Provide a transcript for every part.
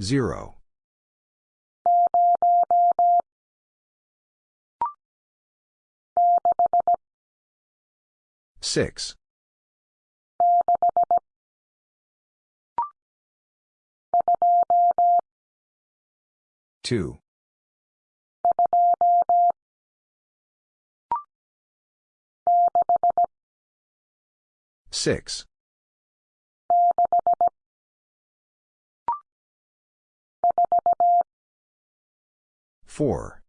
Zero. Six. Two. Six. Four.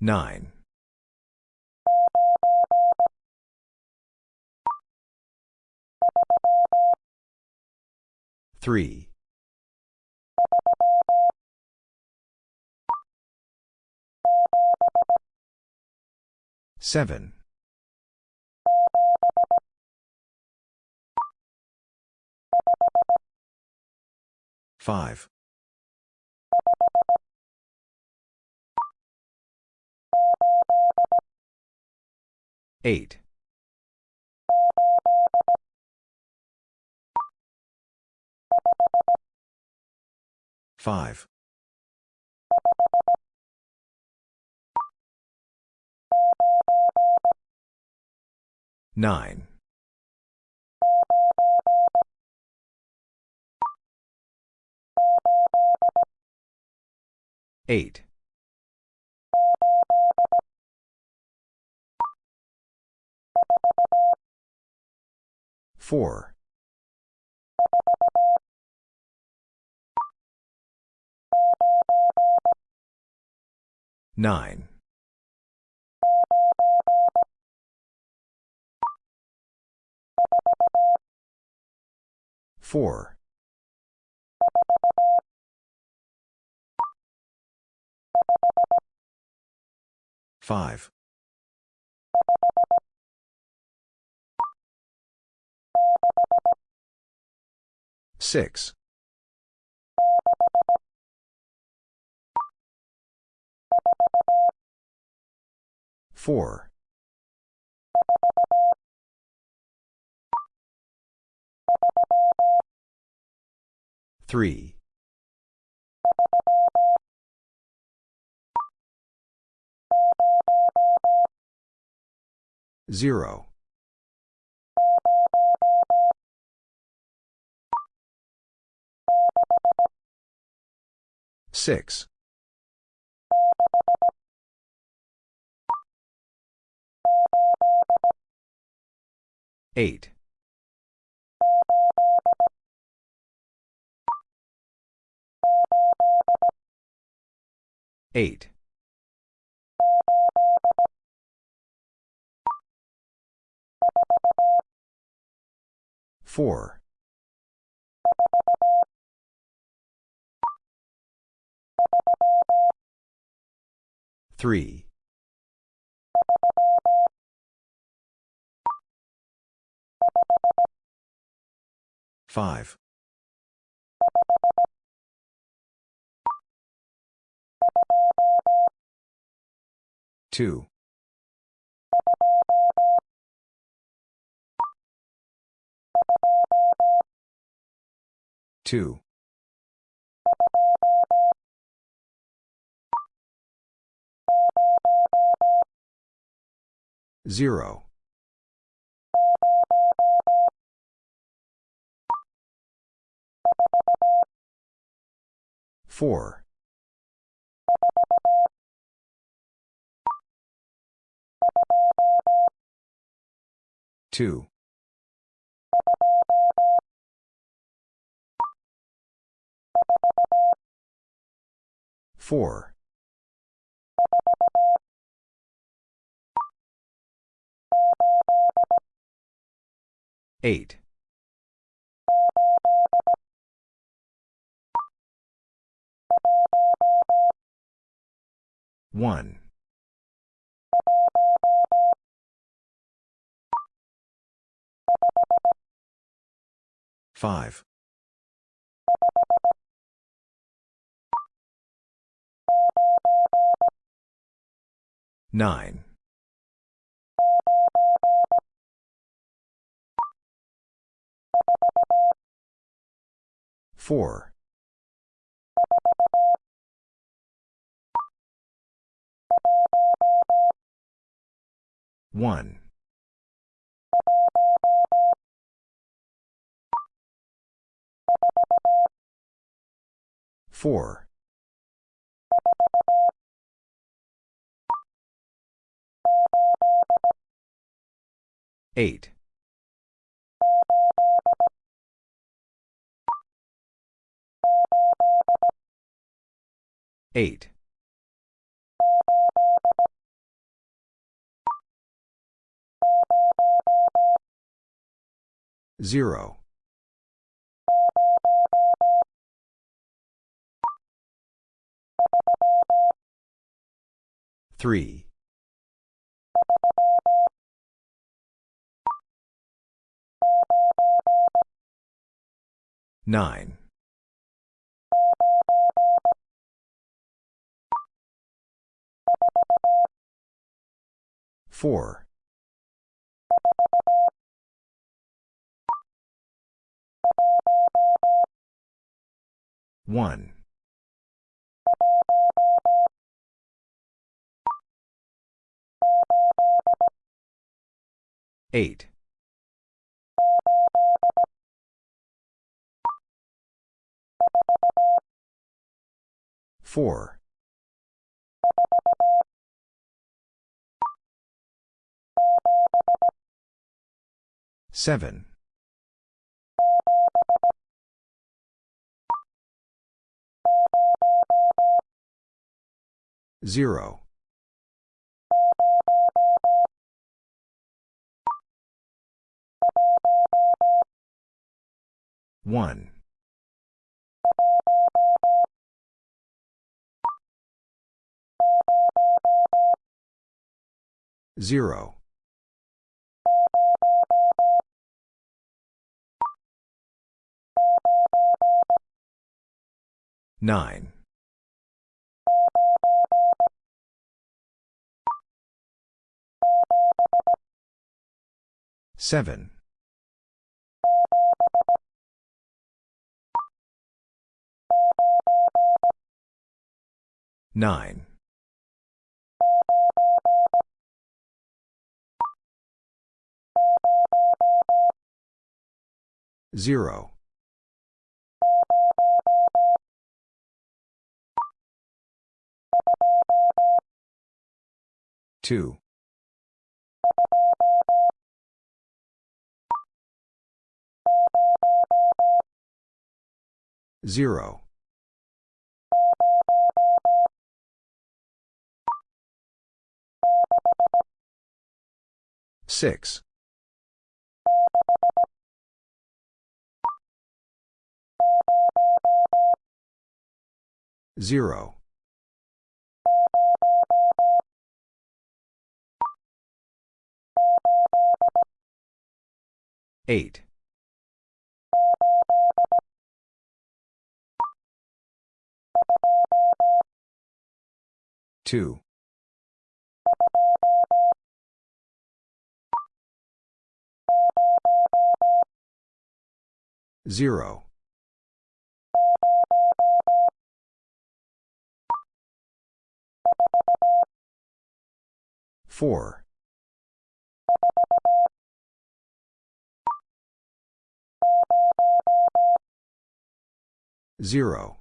Nine. Three. Seven. Five. Eight. Five. Nine. Eight. Four. Nine. Four. Five. Six. Four. Three. Zero. Six. Eight. Eight. Four. Three. Five. Two. Two. Zero. Four. Two. Four. Eight. 1. 5. 9. 4. 1. 4. 8. 8. 0. 3. 9. 4. 1. 8. 4. 7. 0. 1. 0. 9. 7. 9. 0. 2. 0. 6. 0. 8. 2. 0. Four. Zero.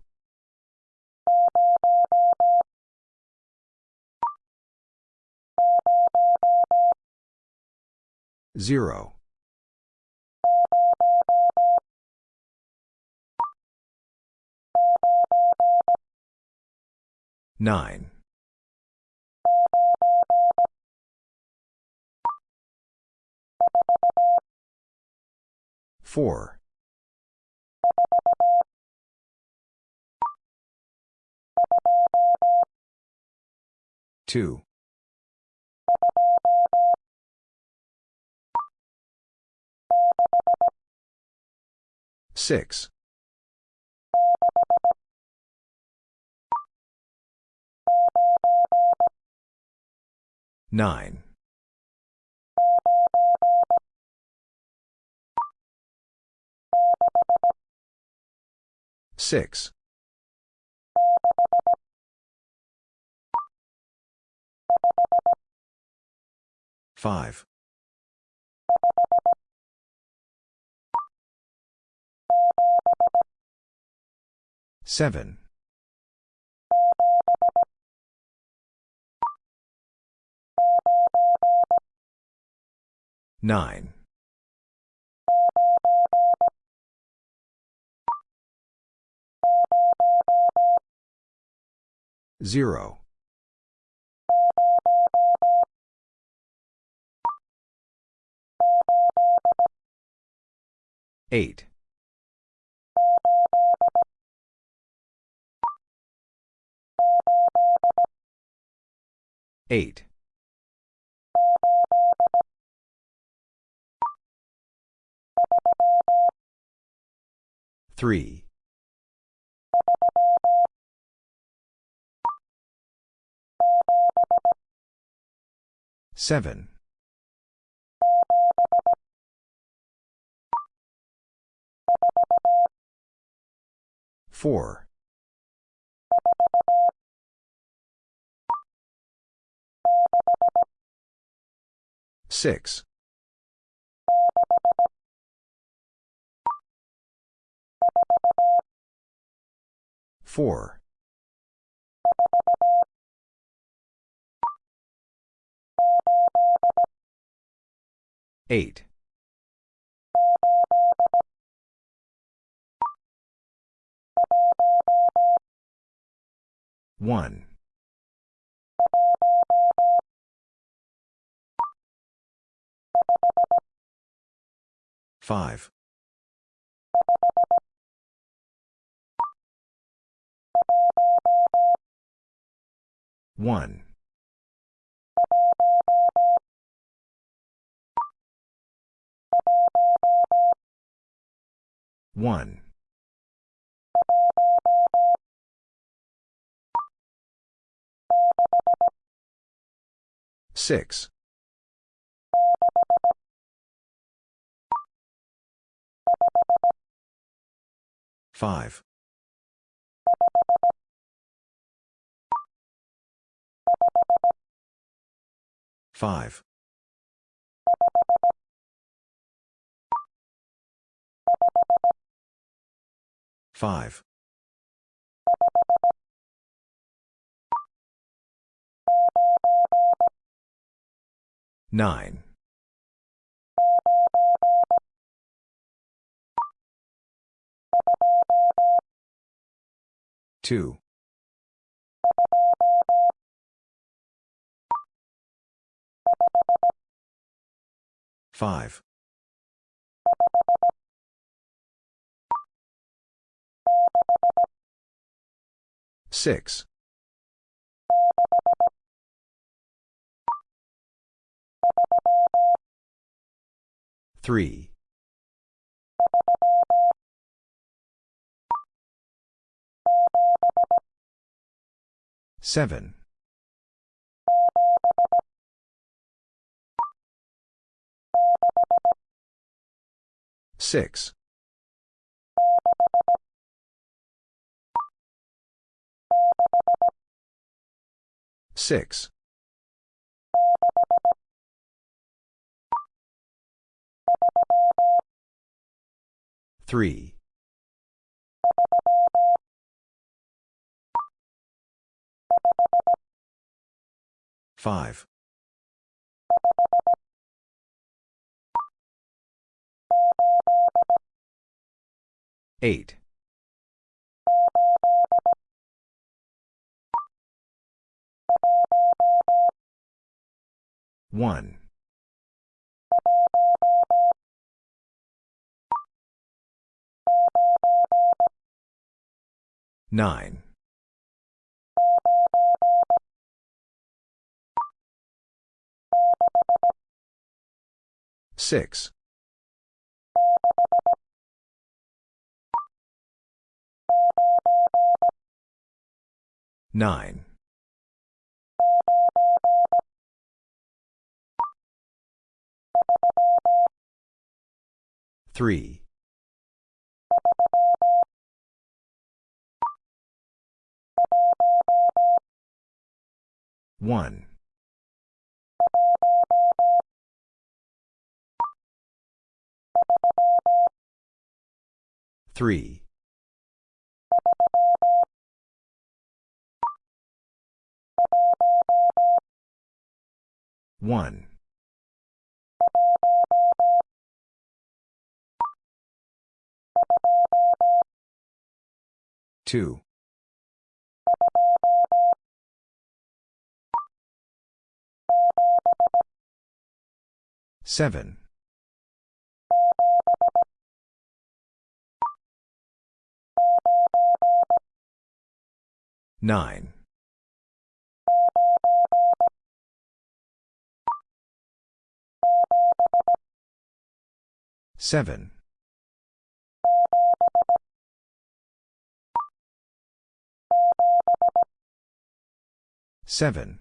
Zero. Nine. Four. Two. Six. Nine. Six. Five. Seven. Nine. Zero. Eight. Eight. Three. Seven. Four. Six. Four. Eight. One. Five. One. One. Six. Five. Five. Five. Nine. Two. Five. Six. Three. Seven. Six. Six. Three. Five. Eight. One. Nine. Six. Nine. Three. One. Three. 1. 2. 7. 9. 7. 7.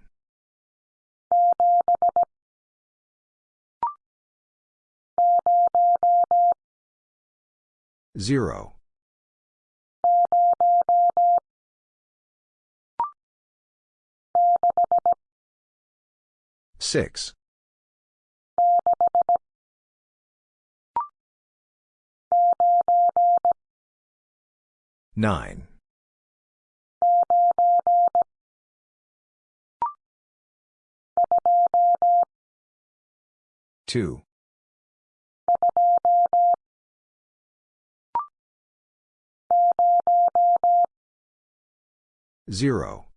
0. 6. 9. 2. 0.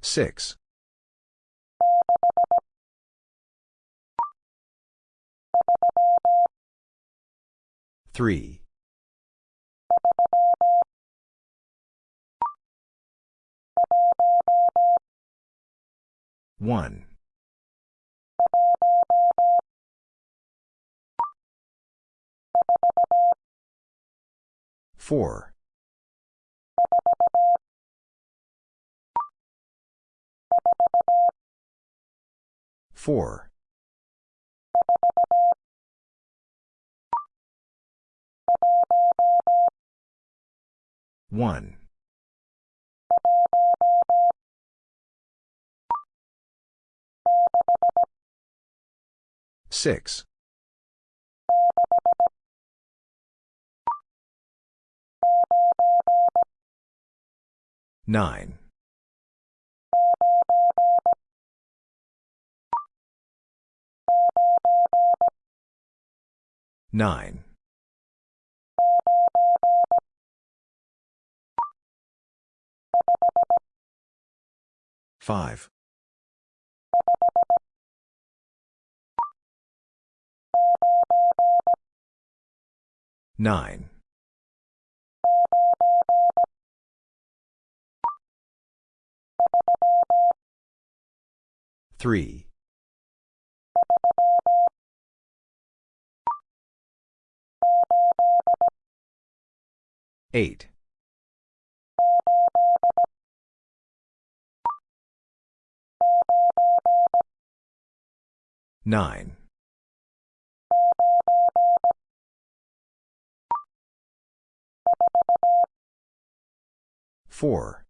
6. 3. 1. 4. 4. 1. 6. 9. 9. 5. 9. 3. 8. 9. 4.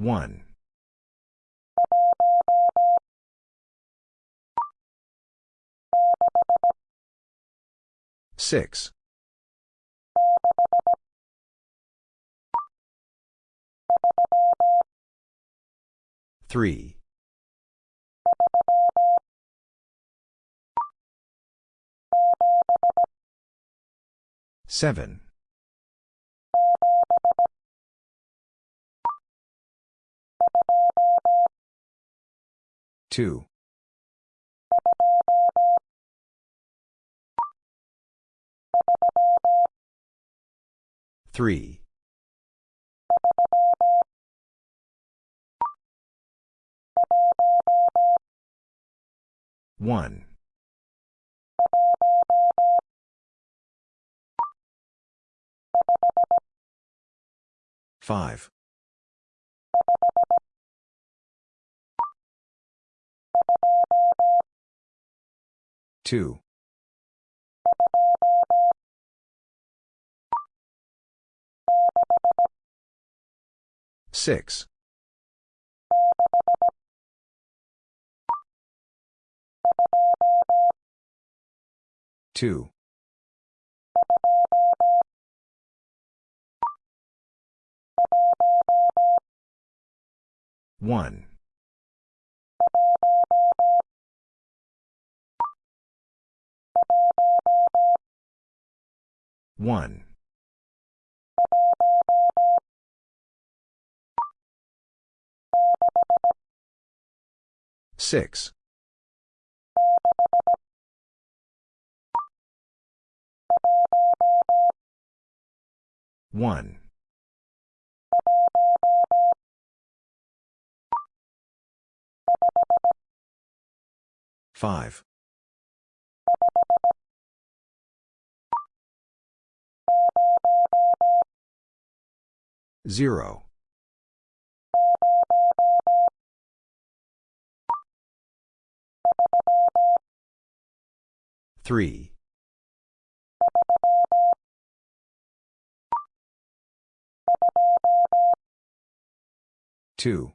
1. 6. 3. 7. 2. 3. 1. 5. Two. Six. Two. One. One. Six. One. Five. Zero. Three. Two.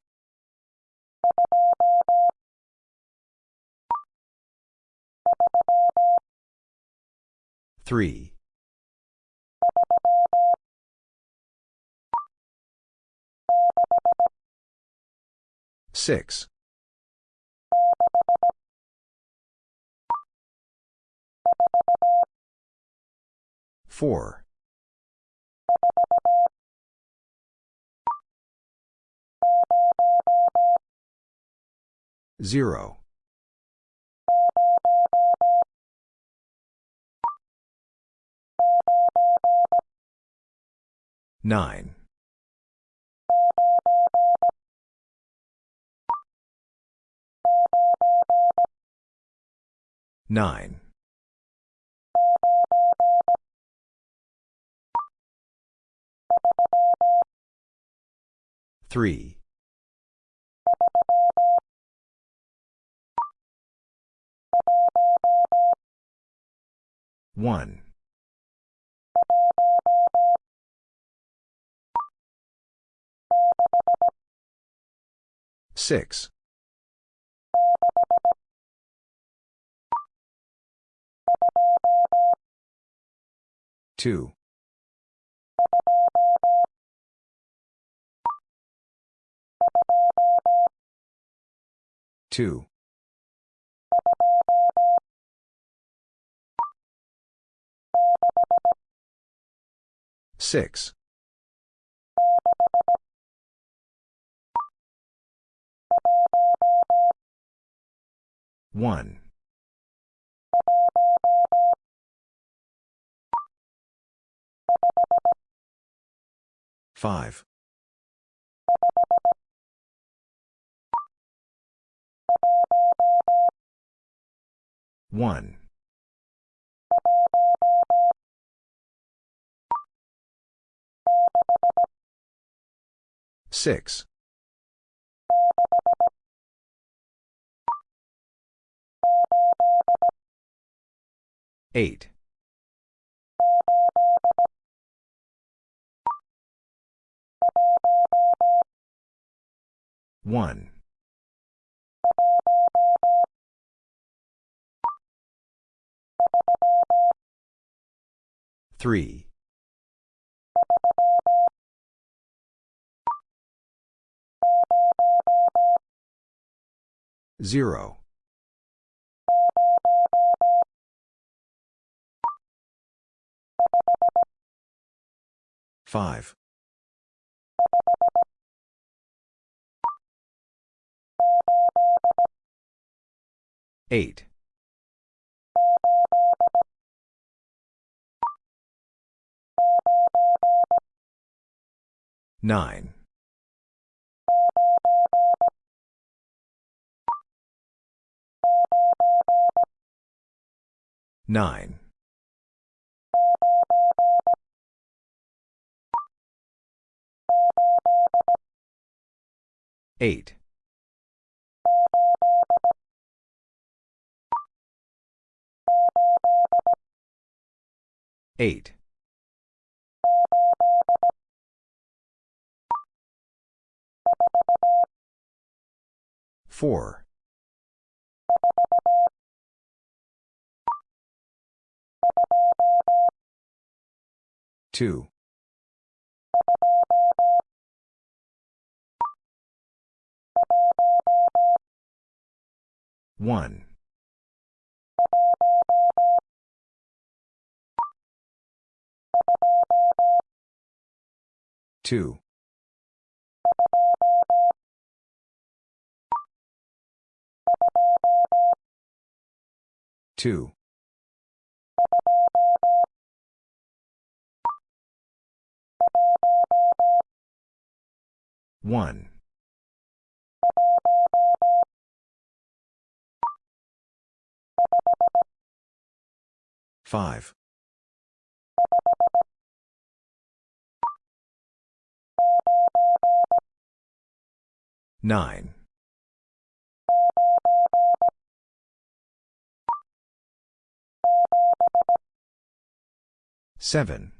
Three. Six. Four. Zero. Nine. Nine. Three. One. Six. Two. Two. Six. One. Five. One. Six. Eight. One. Three. Zero. Five. Eight. Nine. Nine. Eight. Four. Two. 2. 1. 2. 2. 1. 5. 9. 7.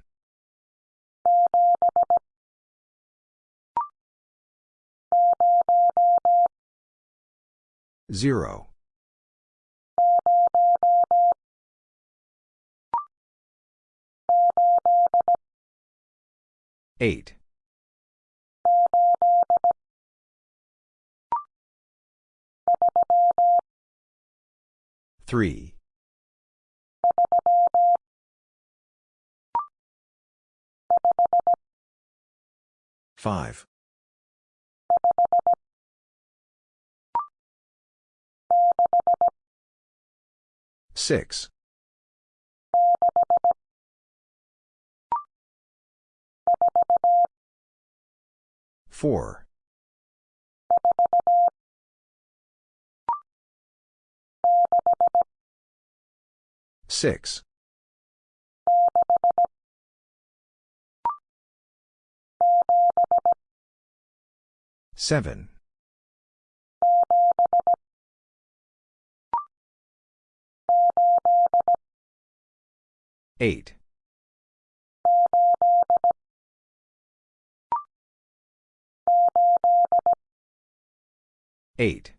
0. 8. 3. 5. 6. 4. 6. 7. 8. 8.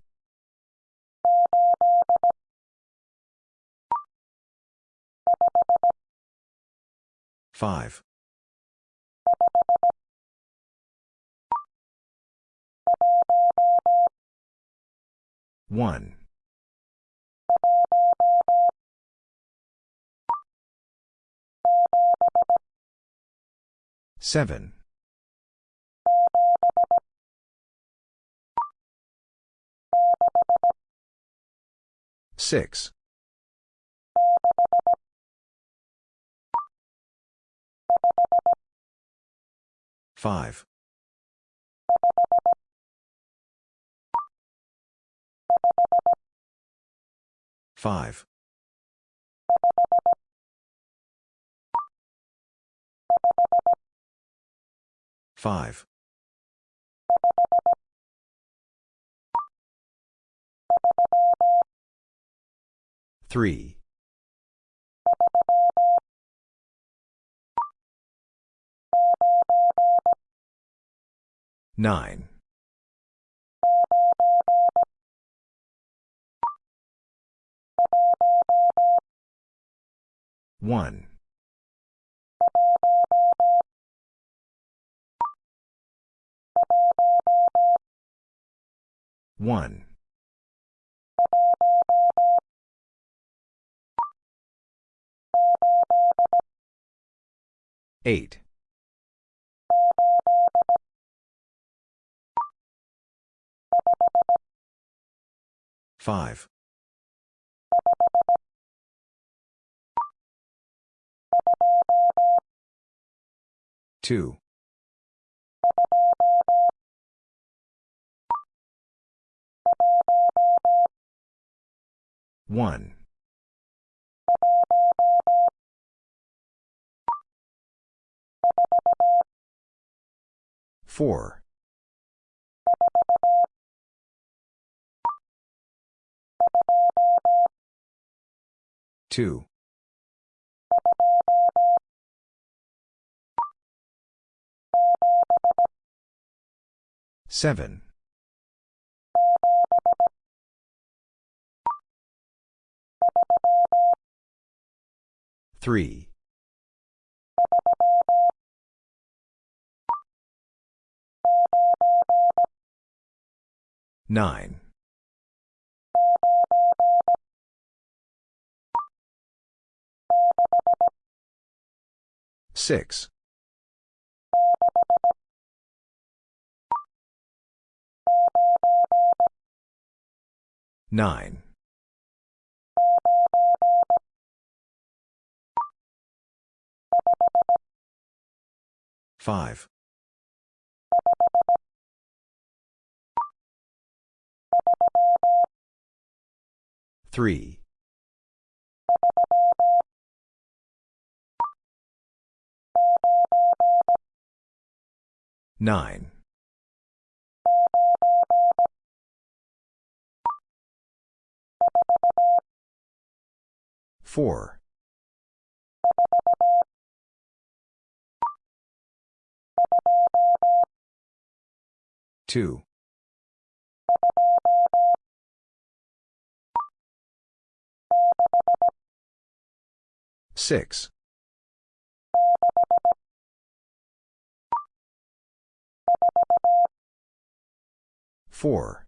5. 1. 7. 6. 5. 5. 5. 3. 9. 1. 1. 8. 5. 2. 1. 4. 2. 7. 3. 9. Six. Nine. Five. Three. Nine. Four. Two. Six. Four.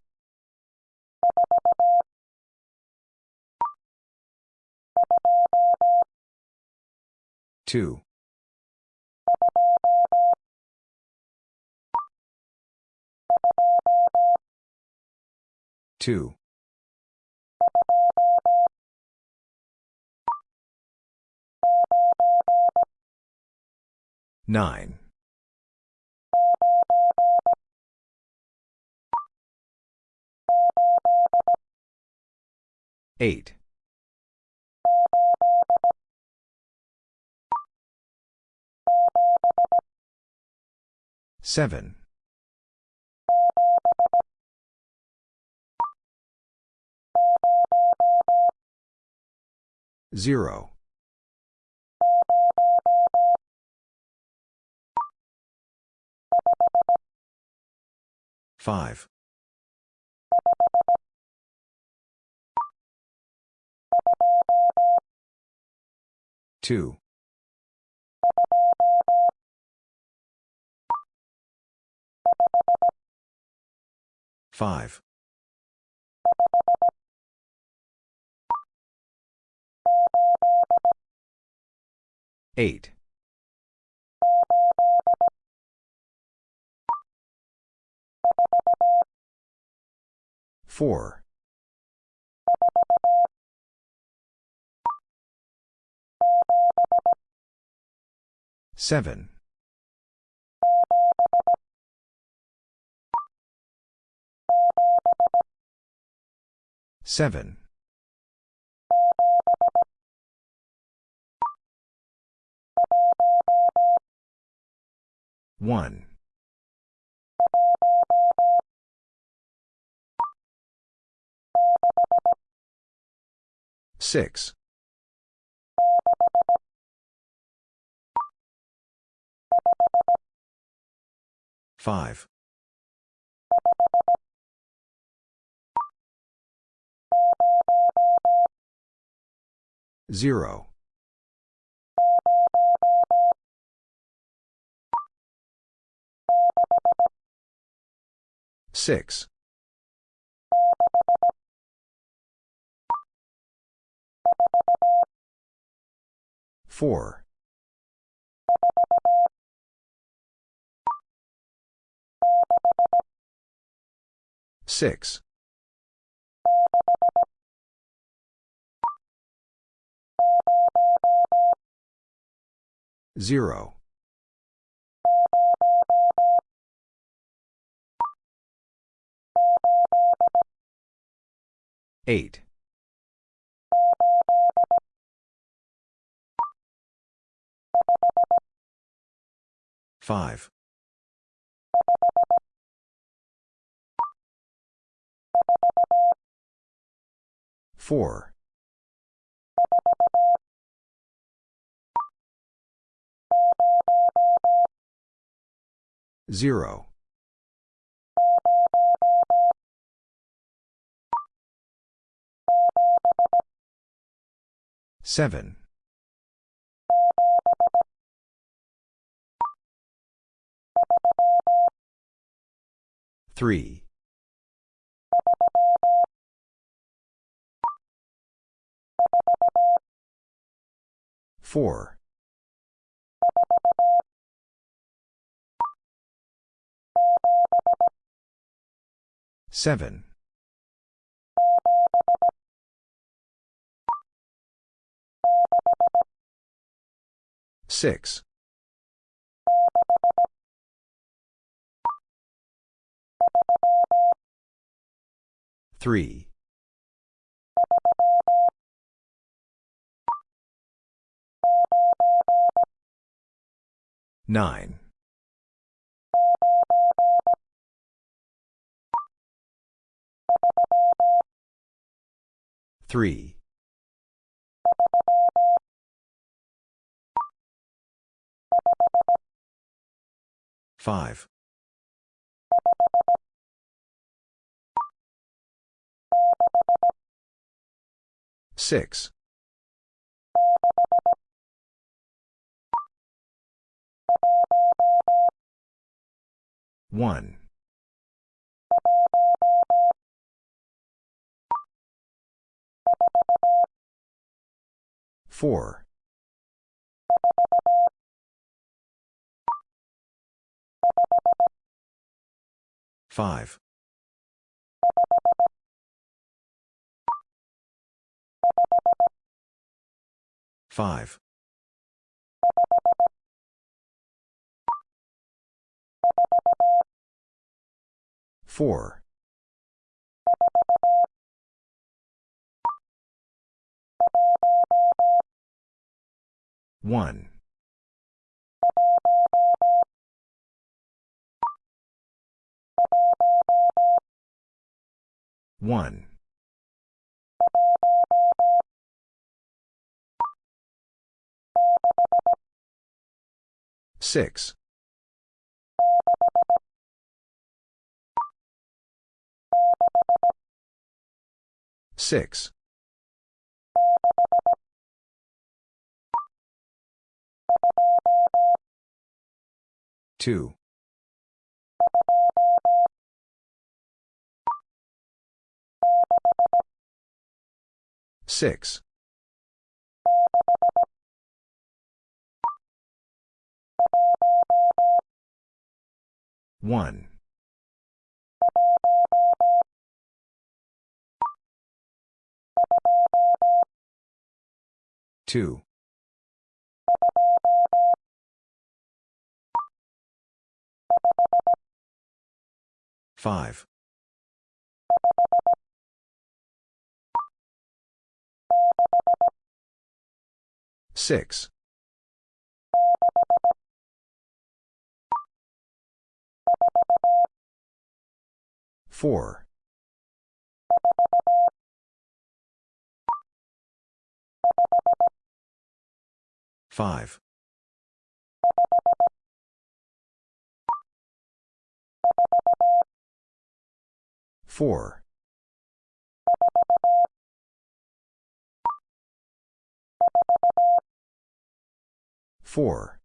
Two. Two. Nine. Eight. Seven. Zero. Five. Two. Five. Eight. Four. Seven. Seven. One. Six. Five. Zero. Six. Four. Six. Zero. Eight. Five. Four. Zero. Seven. Three. Four. Seven. Six. Three. Nine. Three. Five. Six. One. Four. Five. Five. Four. One. One. Six. Six. Two. Six. One. Two. Five. Six. Four. Five. Four. Four.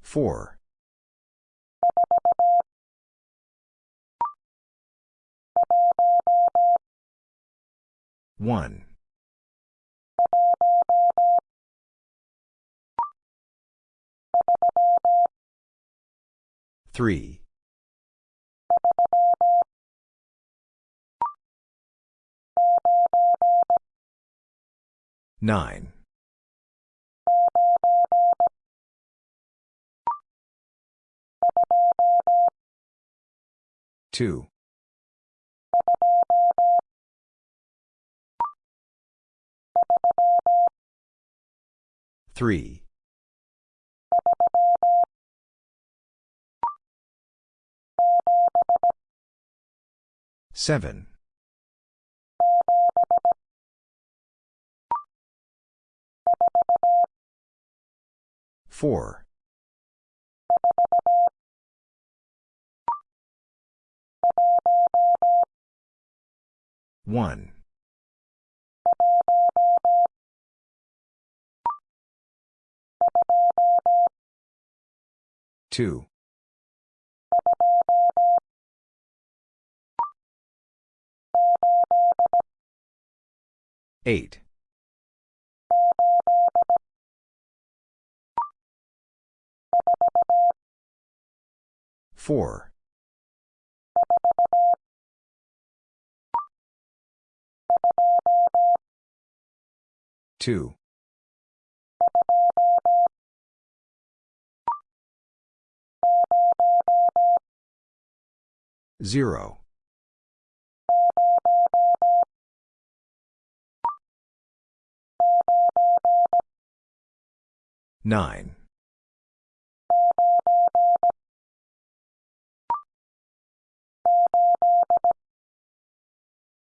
Four. One. Three. Nine. Two. Three. Seven. Four. 1. 2. 8. 4. 2. 0. 9.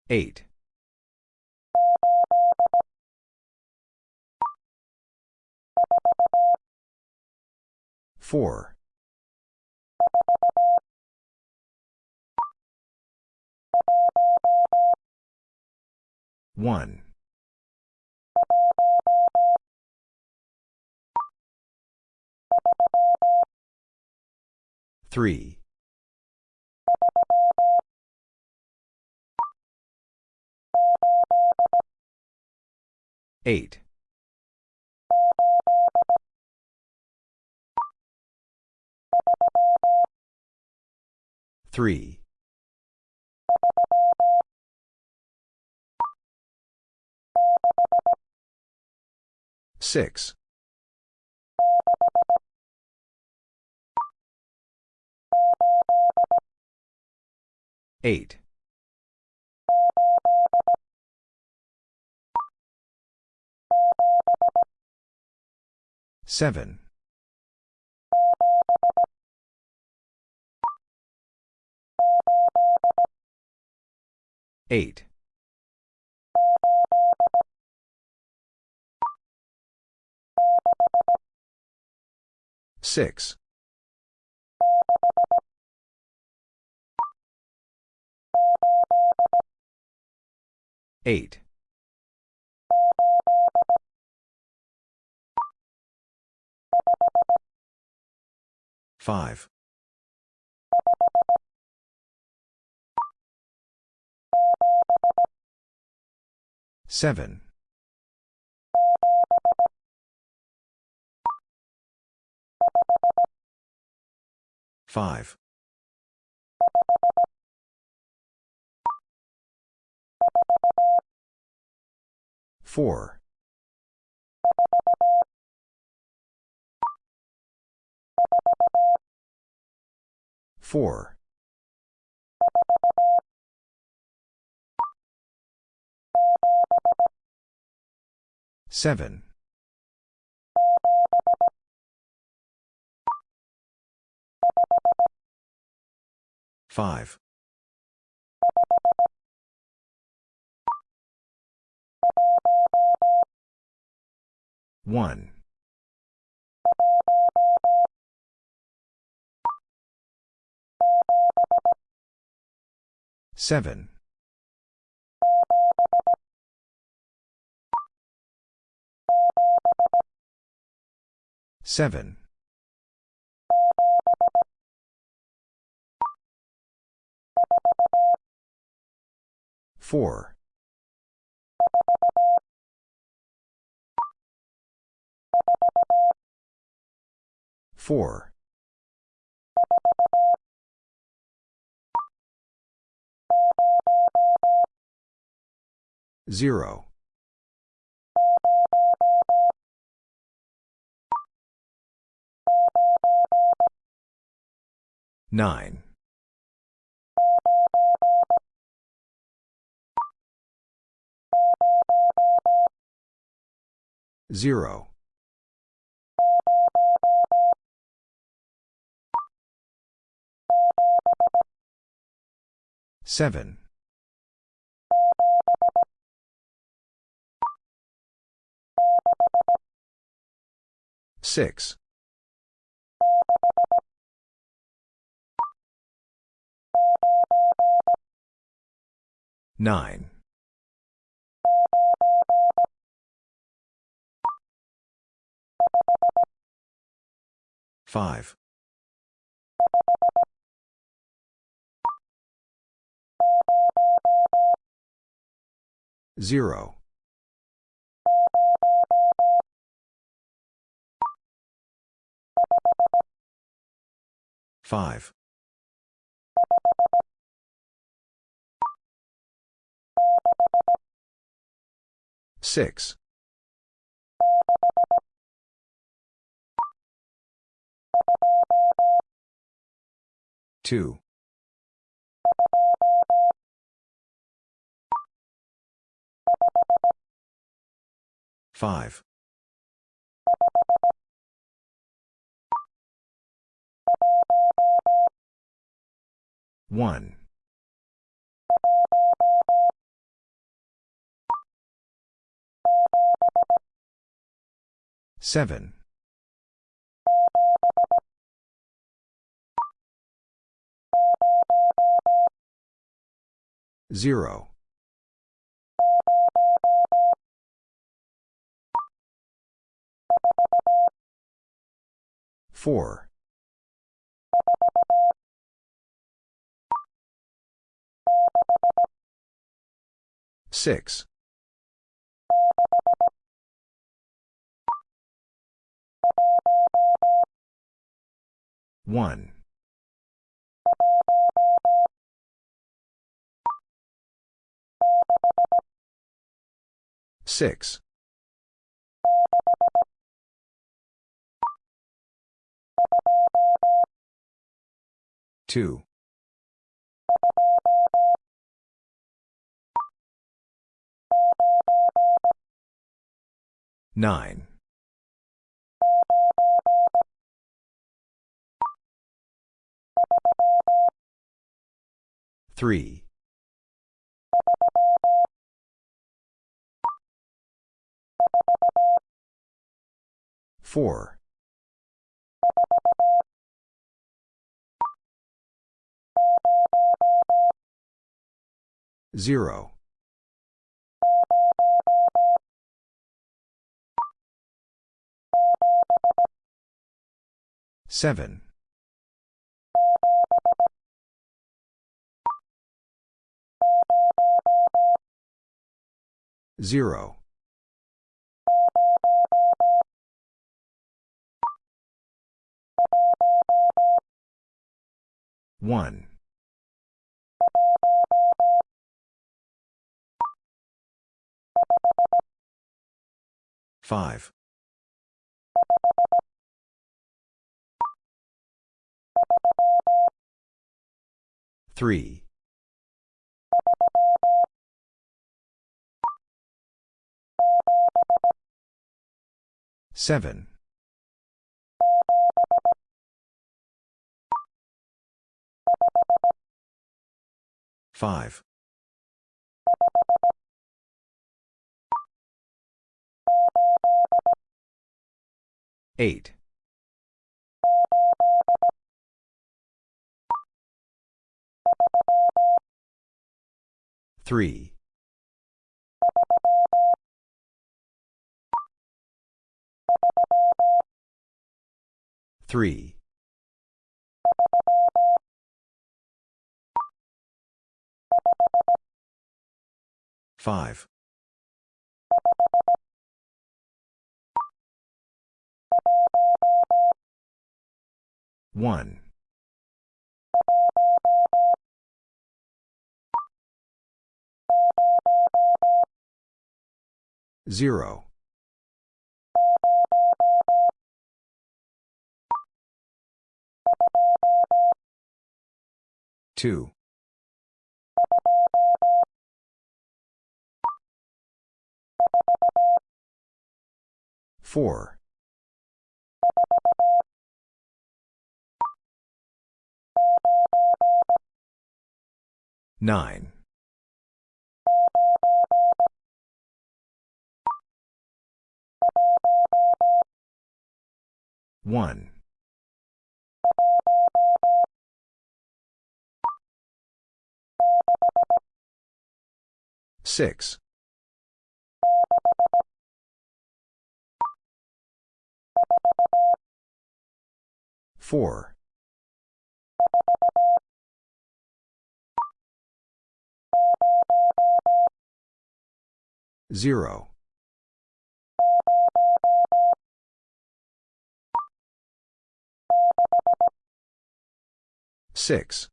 8. 4. 1. 3. 8. 3. 6. 8. 7. 8. 6. 8. 5. 7. 5. 4. 4. 7. 5. 1. 7. 7. 4. 4. 0. 9. 0. 7. 6. 9. 5. 0. 5. 6. 2. 5. 1. 7. 0. 4. 6. 1. 6. 2. 9. 3. 4. 0. 7. 0. 1. 5. 3. 7. 5. 8. 3. 3. 5. 1. 0. 2. 4. 9. 1. 6. 4. 0. 6.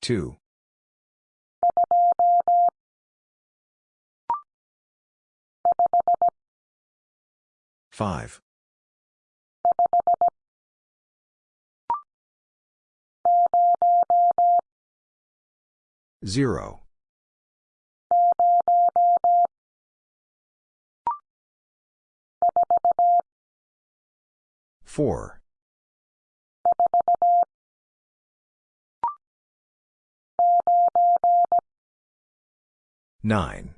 2. 5. 0. 4. 9.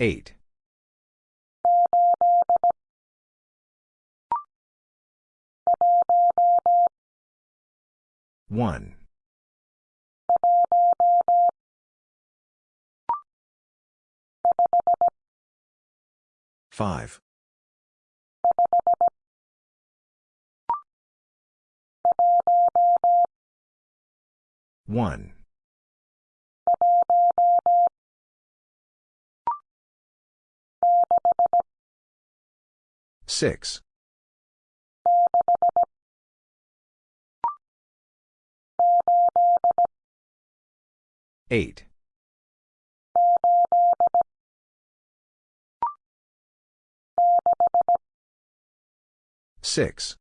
8. 1. 5. 1. 6. 8. 6.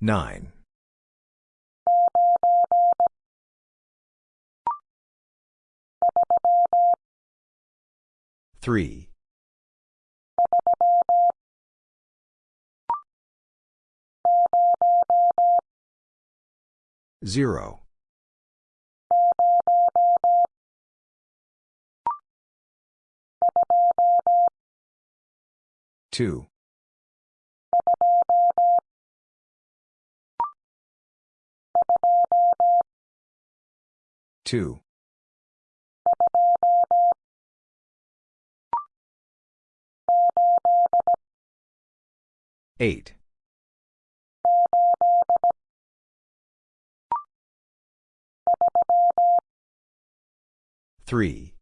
9. 3. 0. 2. 2. 8. 3.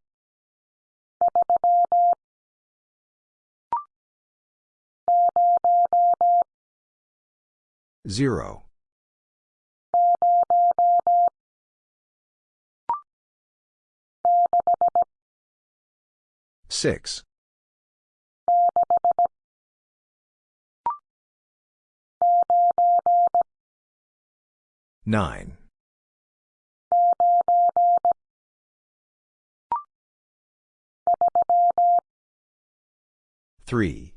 0. 6. 9. 3.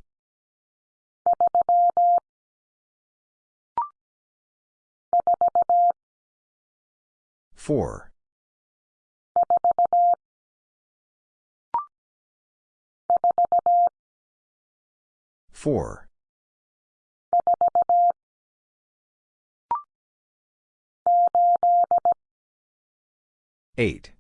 4. 4. 8.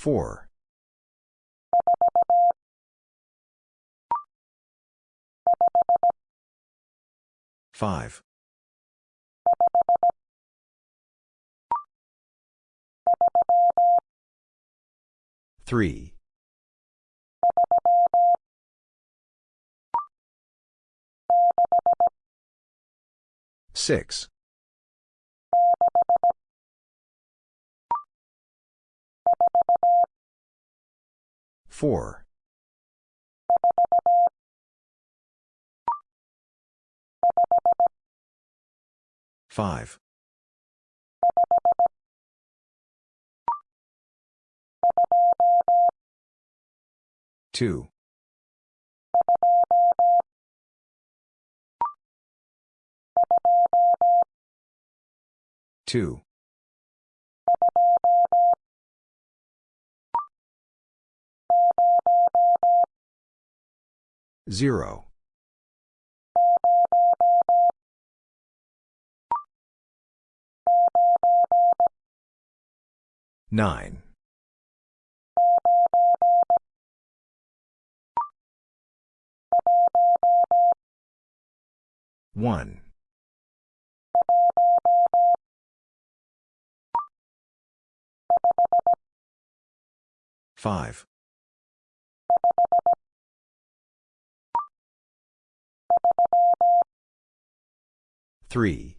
4. 5. 3. 6. 4. 5. 2. 2. Zero. Nine. One. Five. Three.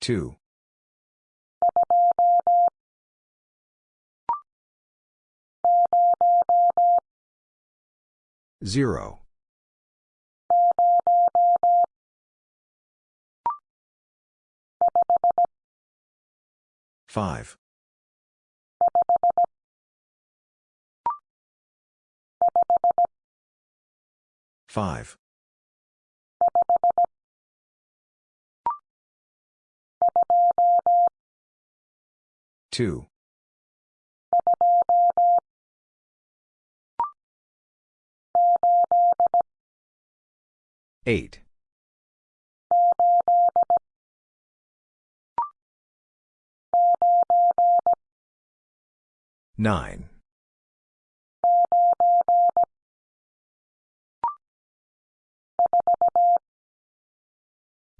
Two. Zero. Five. Five. Two. Eight. Nine.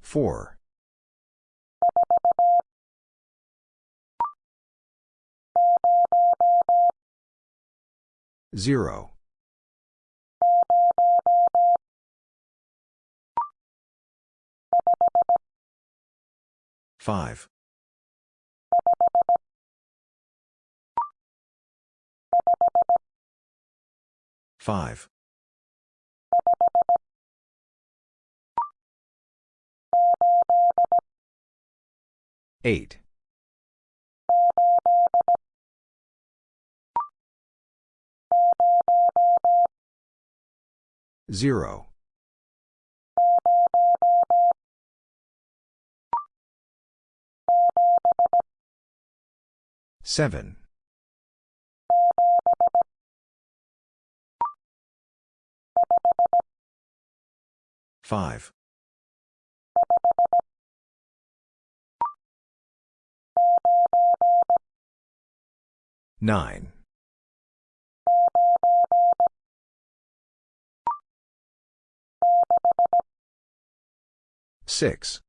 Four. Zero. Five. Five. Eight. Zero. Seven. Five. Nine. Six.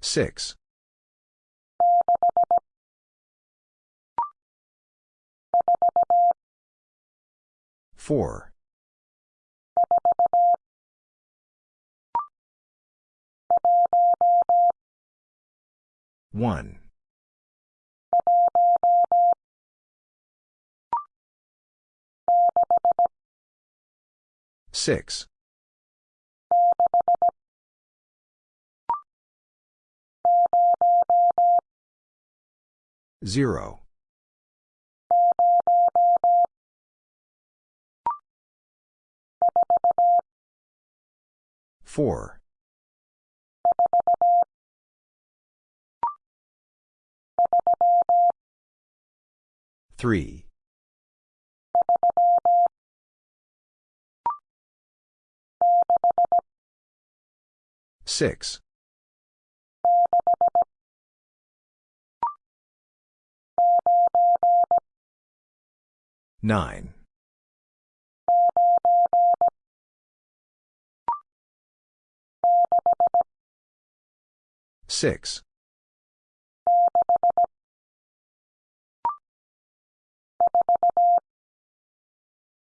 Six. Four. One. Six. Zero. Four. Three. Six. Nine. Six.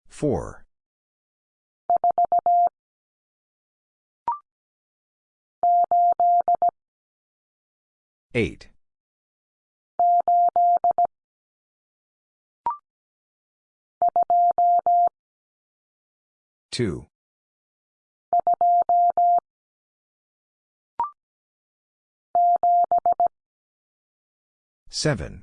Four. Eight. Two. Seven.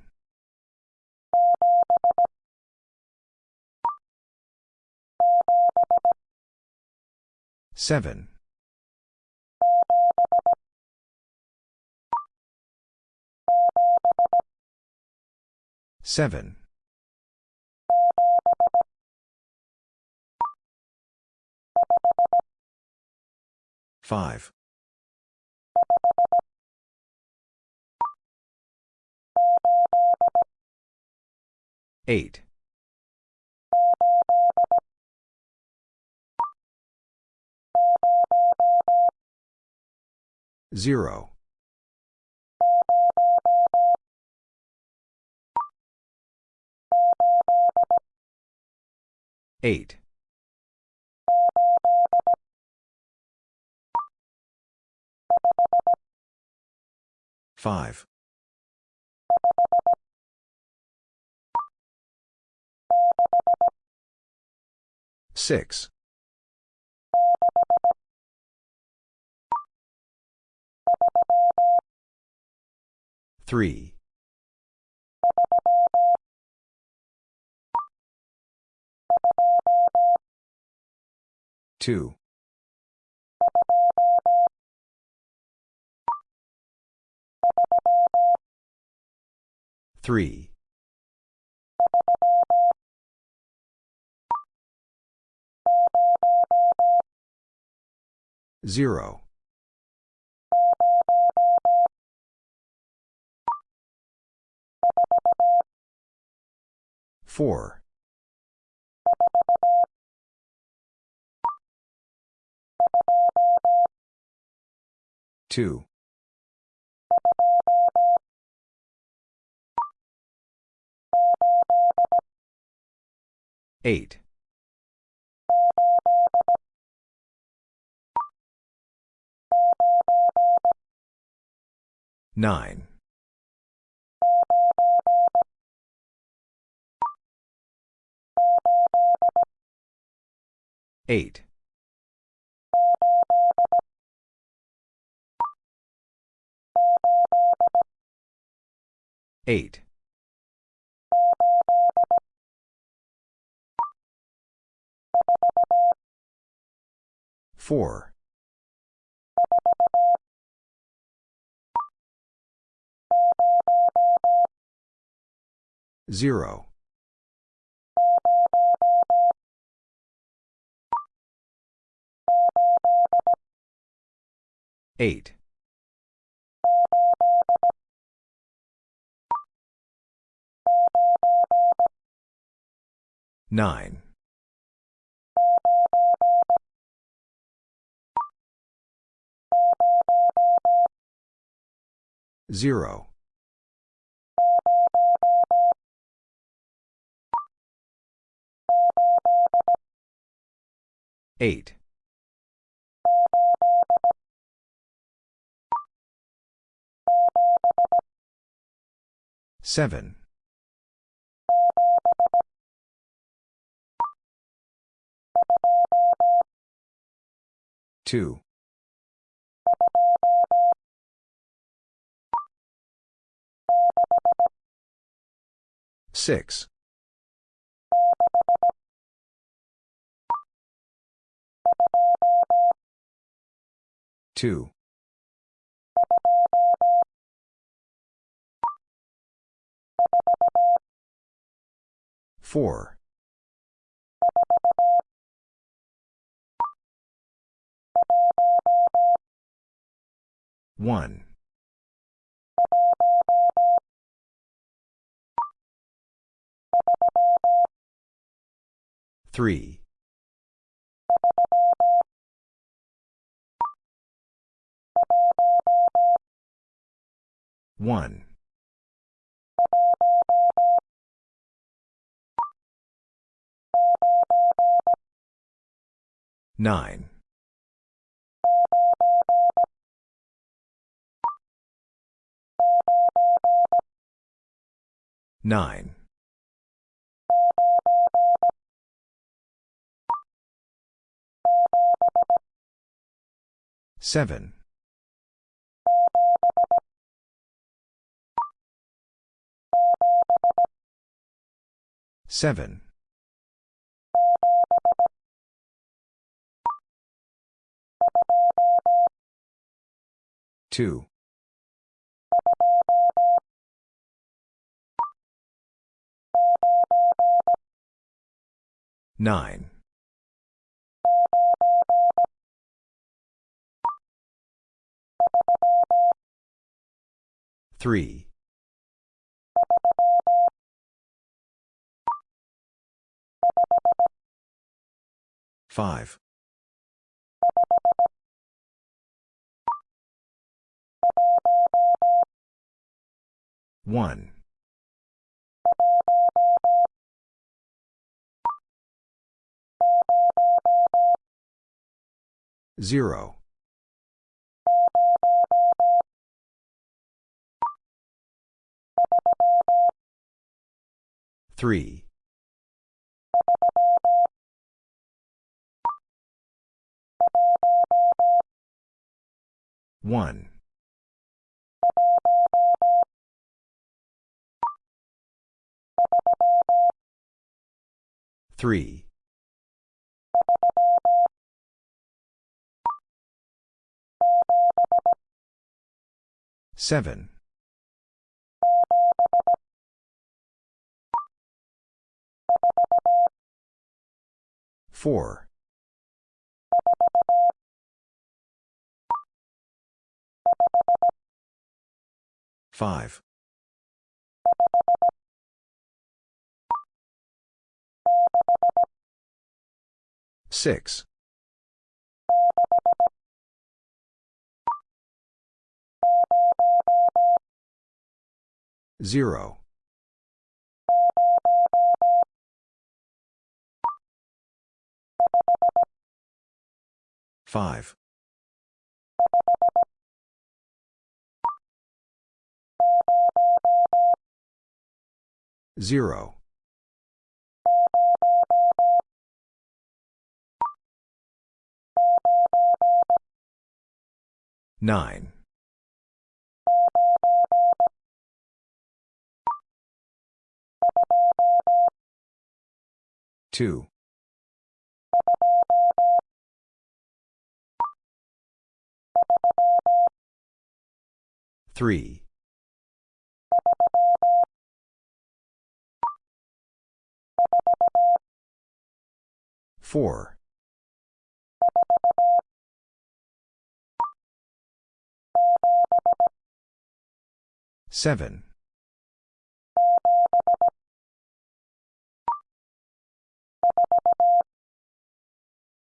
Seven. Seven. Five. Eight. Zero. Eight. Five. Six. Three. Two. Three. Zero. Four. Two. Eight. Nine. Eight. Eight. Four. Zero. Eight. Nine. Zero. Eight. Seven. Two. Six. Two. Four. One. Three. One. Nine. Nine. Seven. Seven. Two. Nine. 3. 5. 1. 0. 3. 1. 3. 7. 4. 5. 6. 0. 5. 0. 9. 2. 3. 4. 7.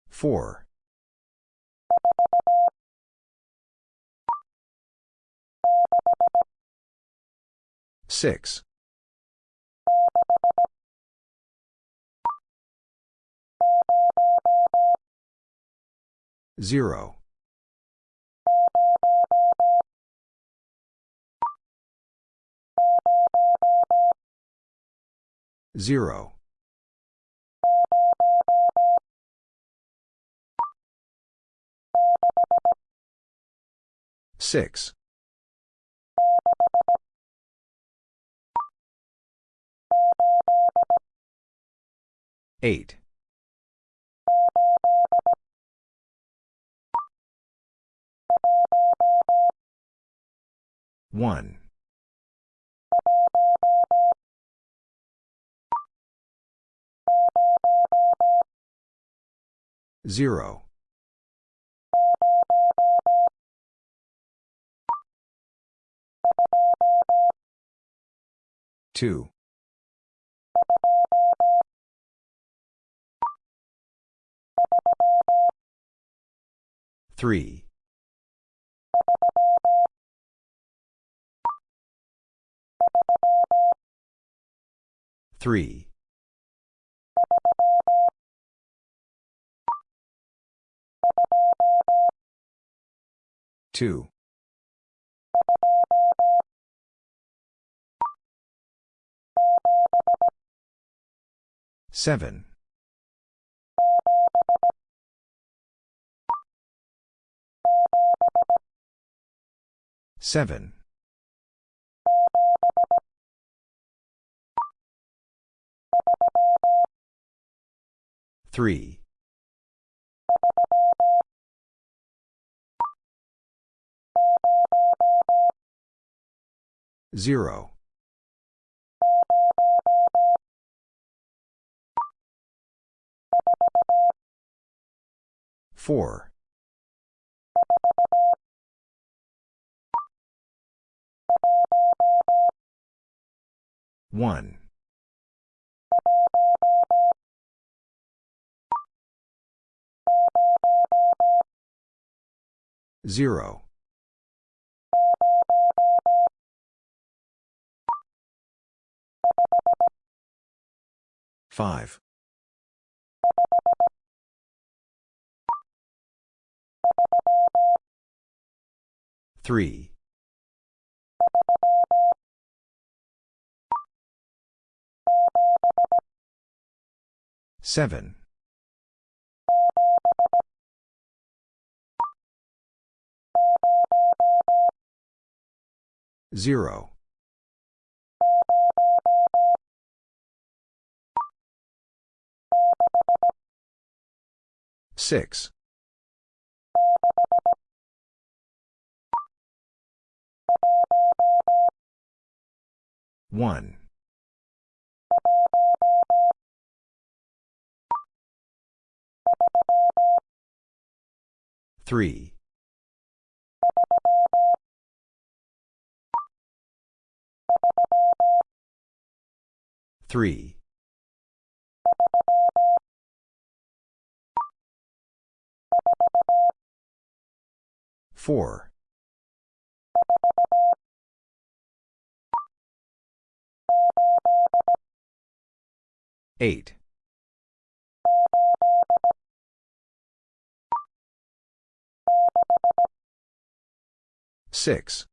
4. 6. 0. 0. 6. 8. 1. 0. 2. 3. 3. 2. 7. 7. 3. 0. 4. 1. 0. 5. 3. 7. 0. 6. 1. 3. 3. 4. 8. 6.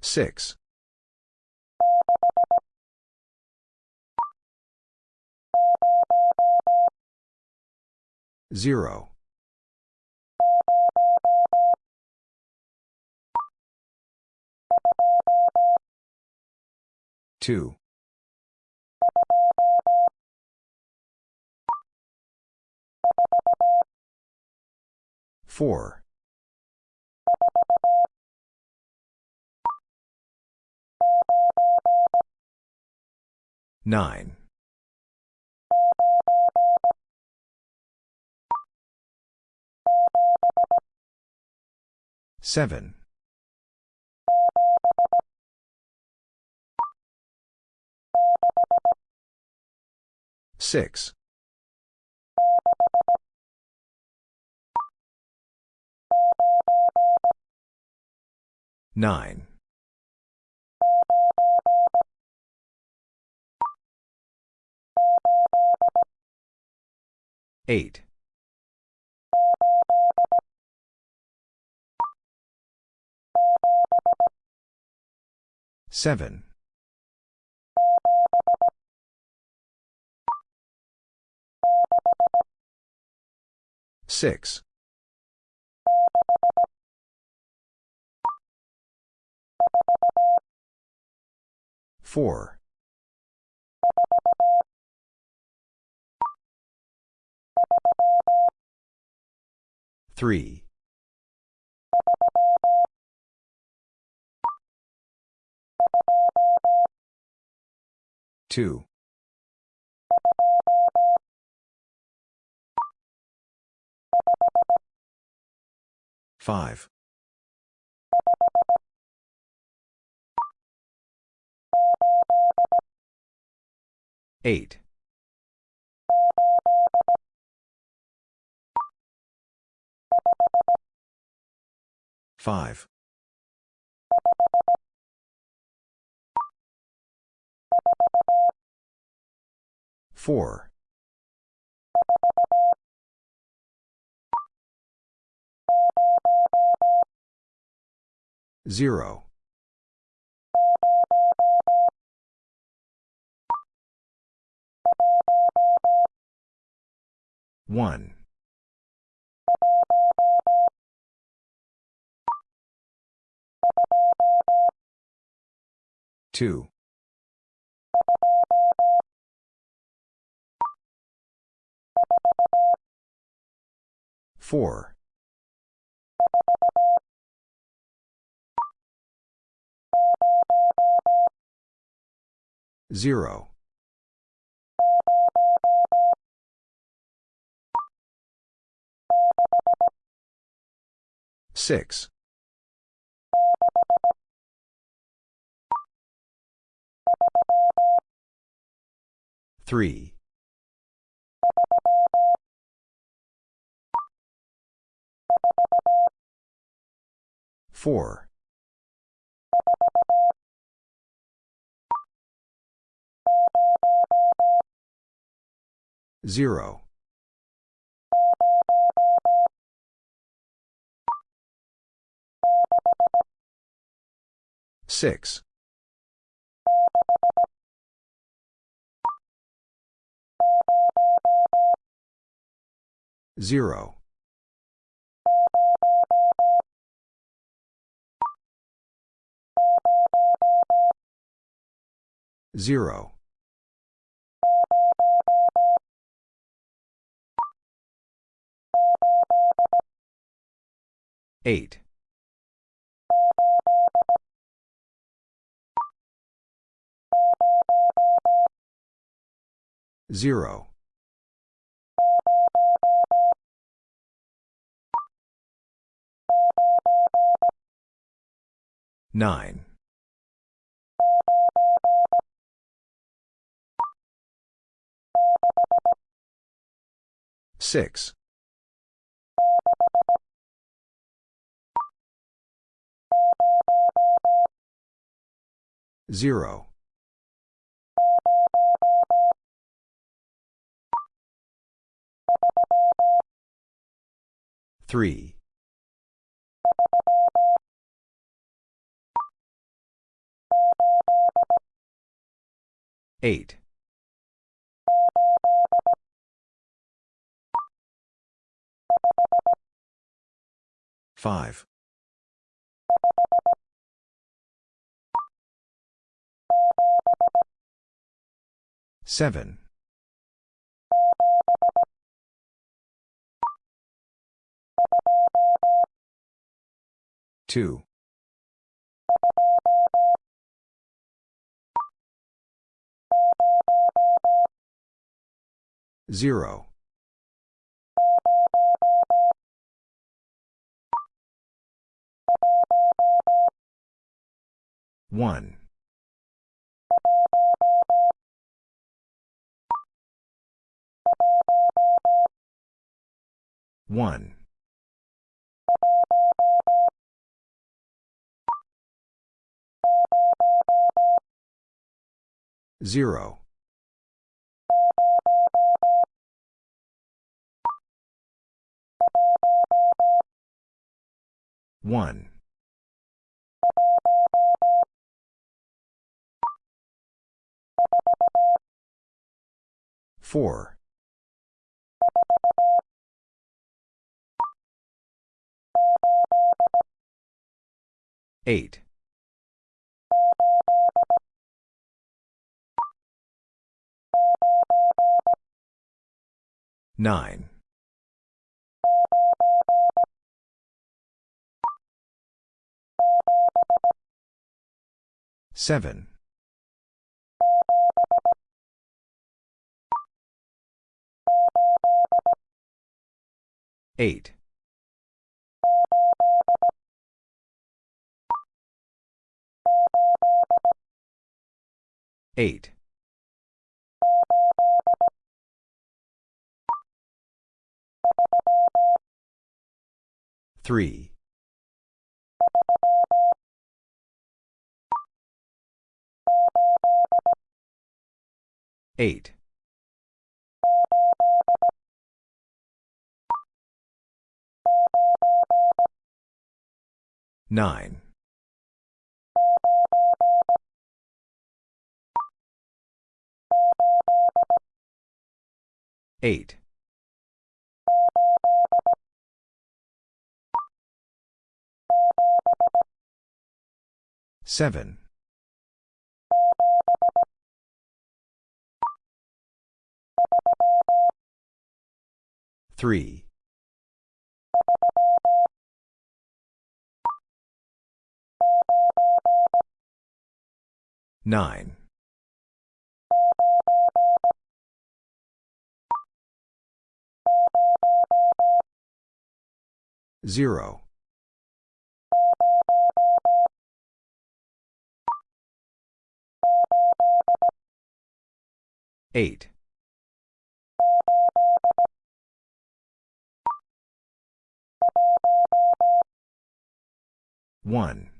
6. 0. 2. 4. 9. 7. 6. 9. 8. 7. 6. 4. 3. 2. 5. 8. 5. 4. 0. 1. 2. 4. Zero. Six. Three. Four. Zero. Six. Zero. Zero. Eight. Zero. Nine. Six. Zero. Three. Eight. Five. Seven. Two. Zero. One. One. Zero. One. Four. Eight. Nine. Seven. Eight. Eight. Three. Eight. Nine. Eight. Seven. Three. Nine. Zero. Eight. One.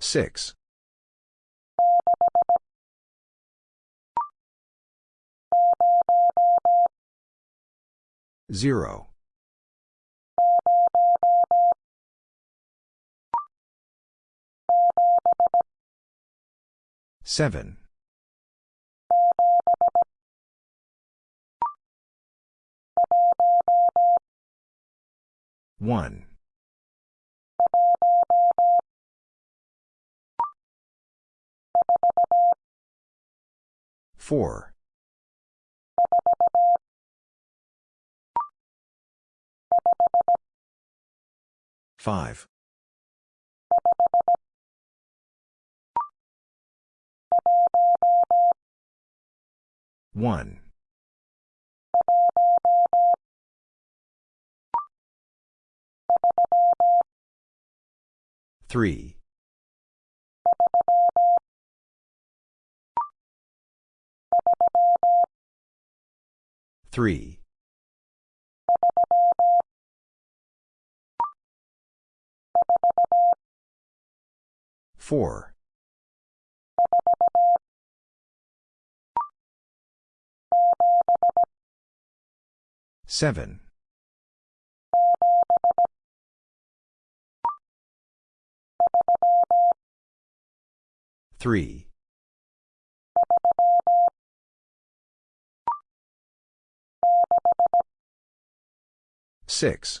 Six. Zero. Seven. One. Four. Five. One. Three. Three. Four. Seven. Three. Six.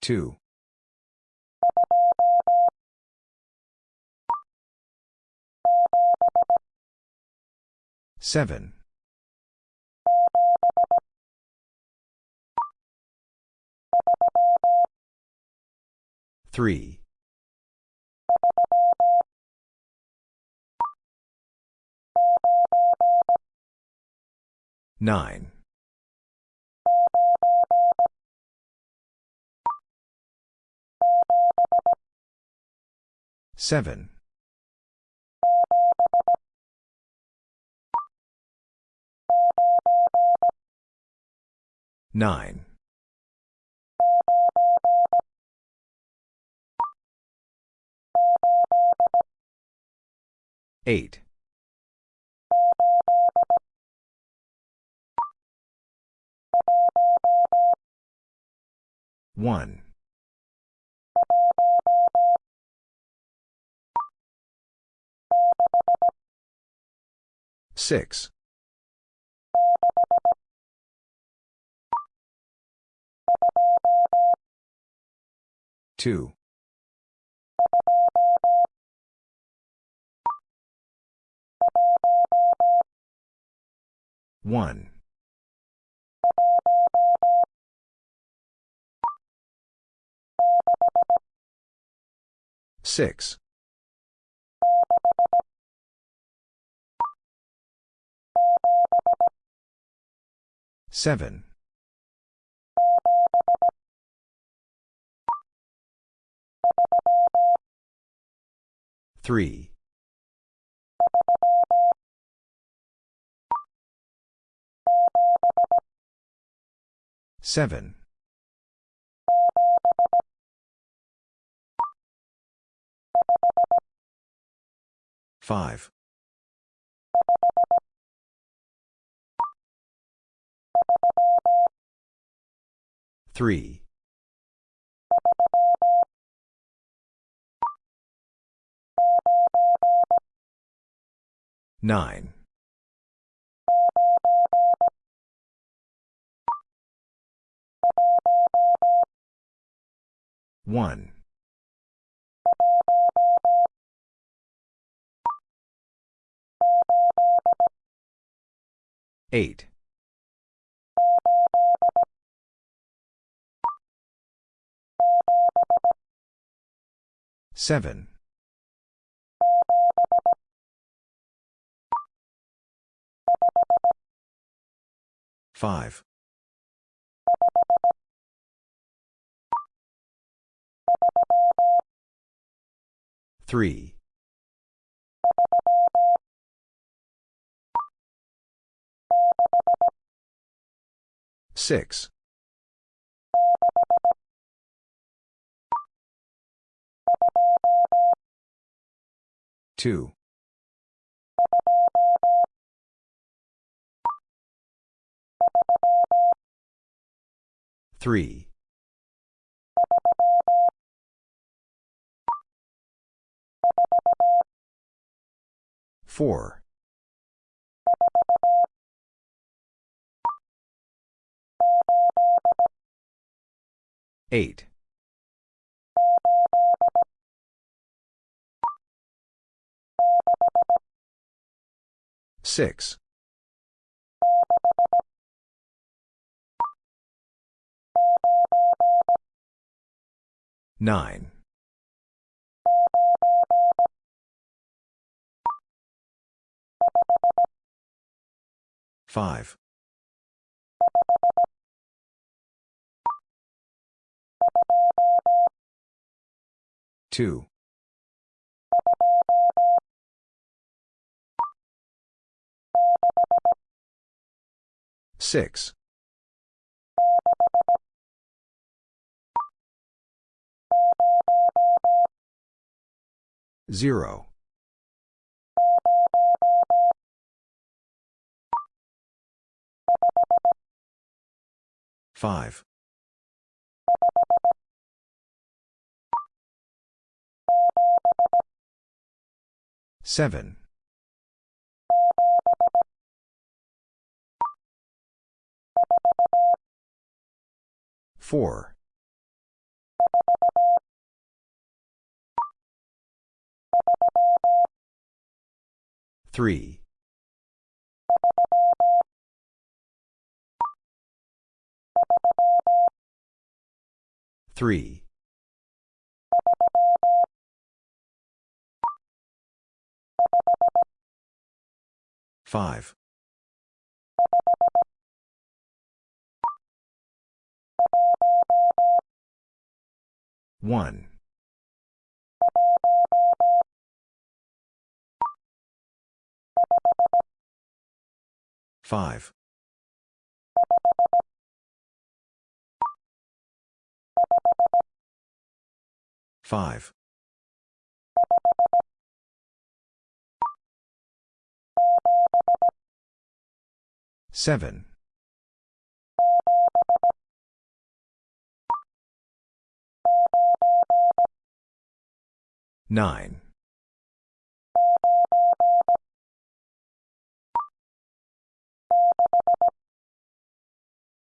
Two. Seven. Three. Nine. Seven. Nine. Eight. One. Six. Two. One. Six. Seven. Three. Seven. Five. Three. Nine. One. Eight. Seven. Five. Three. Six. Two. Three. Four. Eight. Six. Nine. Five. Two. Six. Zero. Five. Seven. Four. Three. Three. Five. One. Five. Five. Seven. Nine.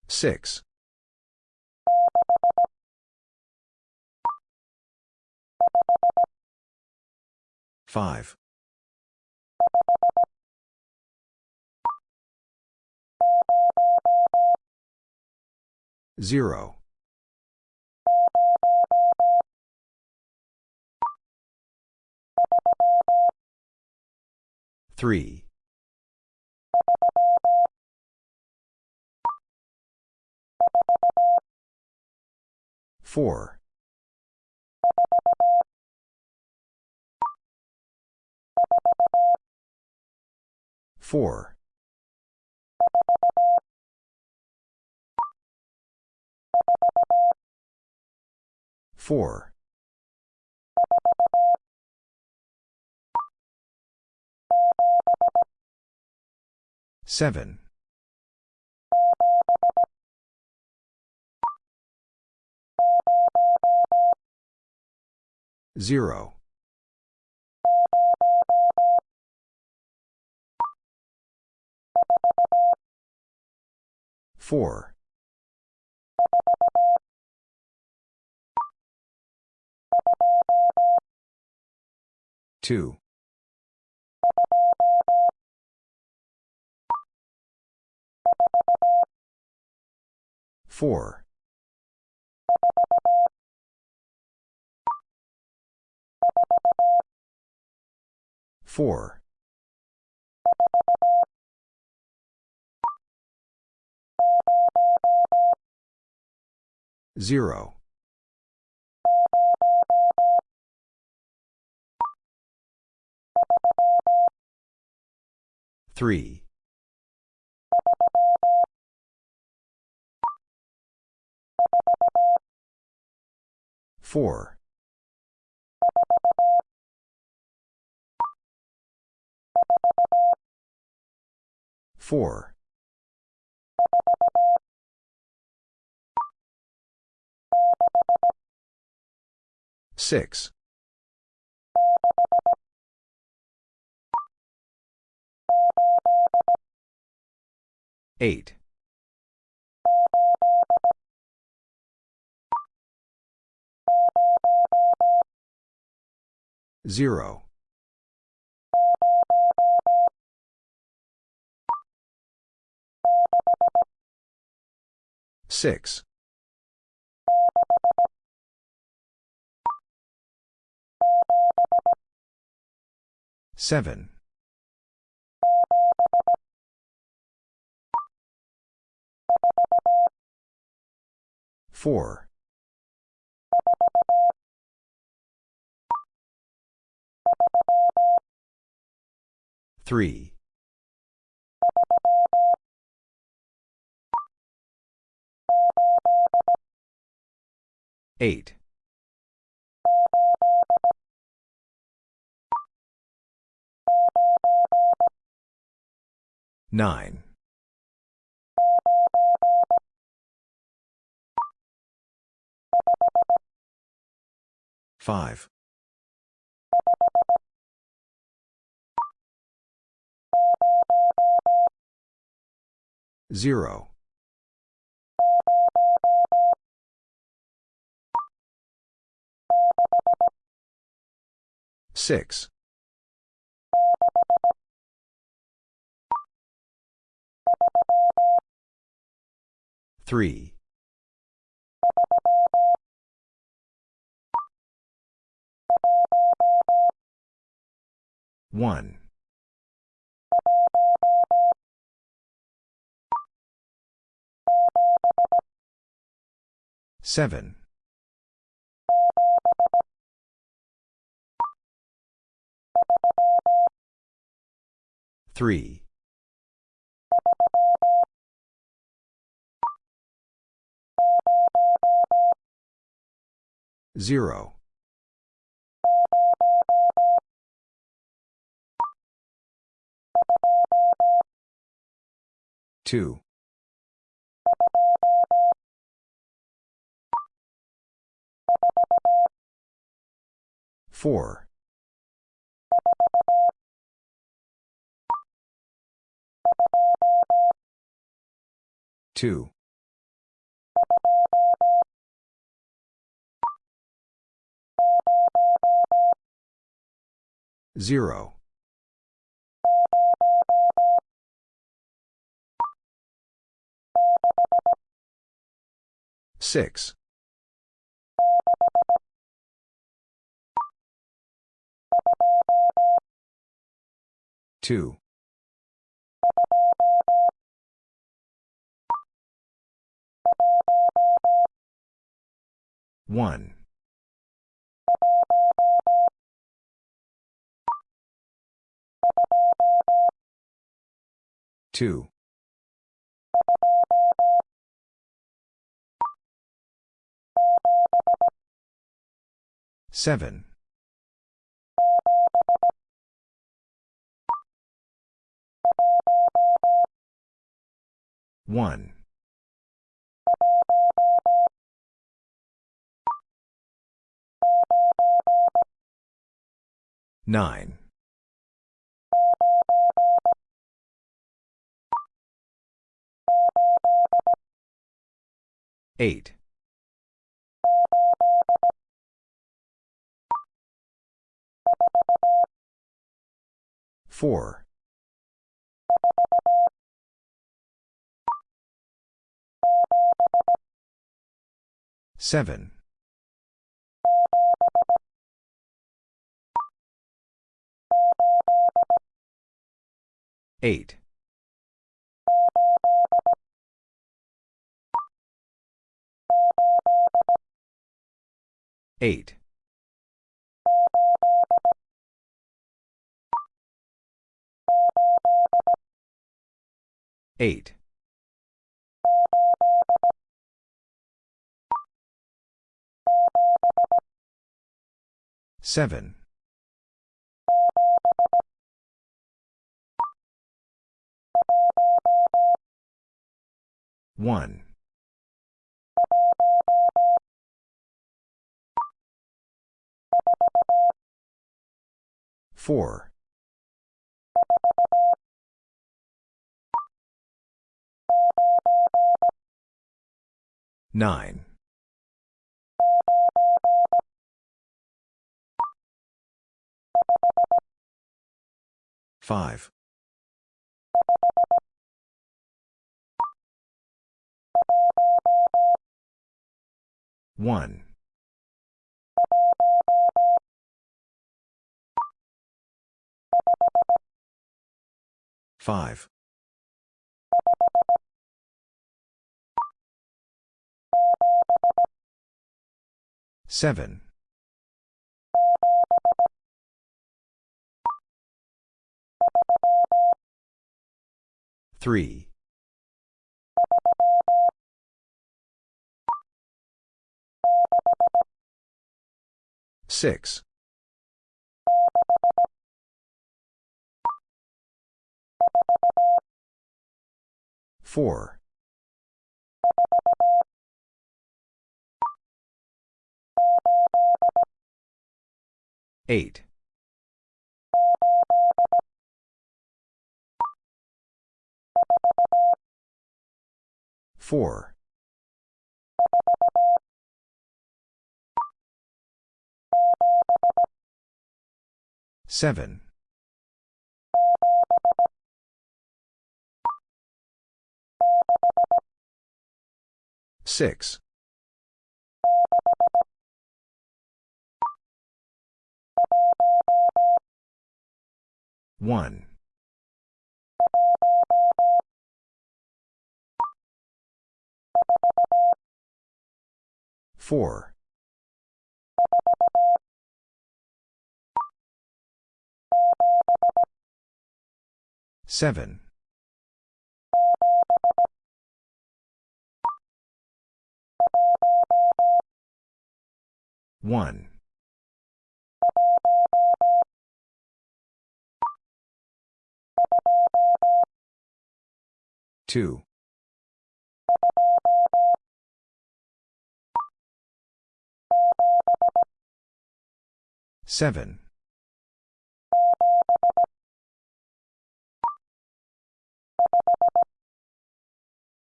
Six. Five. Zero. Three. Four. Four. Four. Seven. Zero. Four. Two. Four. Four. Zero. Three. Four. Four. Six. Eight. Zero. Six. Seven. Four. Three. Eight. Nine. Five. Zero. Six. Three. One. Seven. Three. Zero. Two. Four. Two. Zero. Six. Two. One. Two. Seven. One. Nine. 8. 4. 7. 8. 8. 8. 7. 1. 4. 9. 5. 1. 5. 7. 3. 6. 4. 8. 4. 7. 6. 1. 4. 7. 1. 2. 7.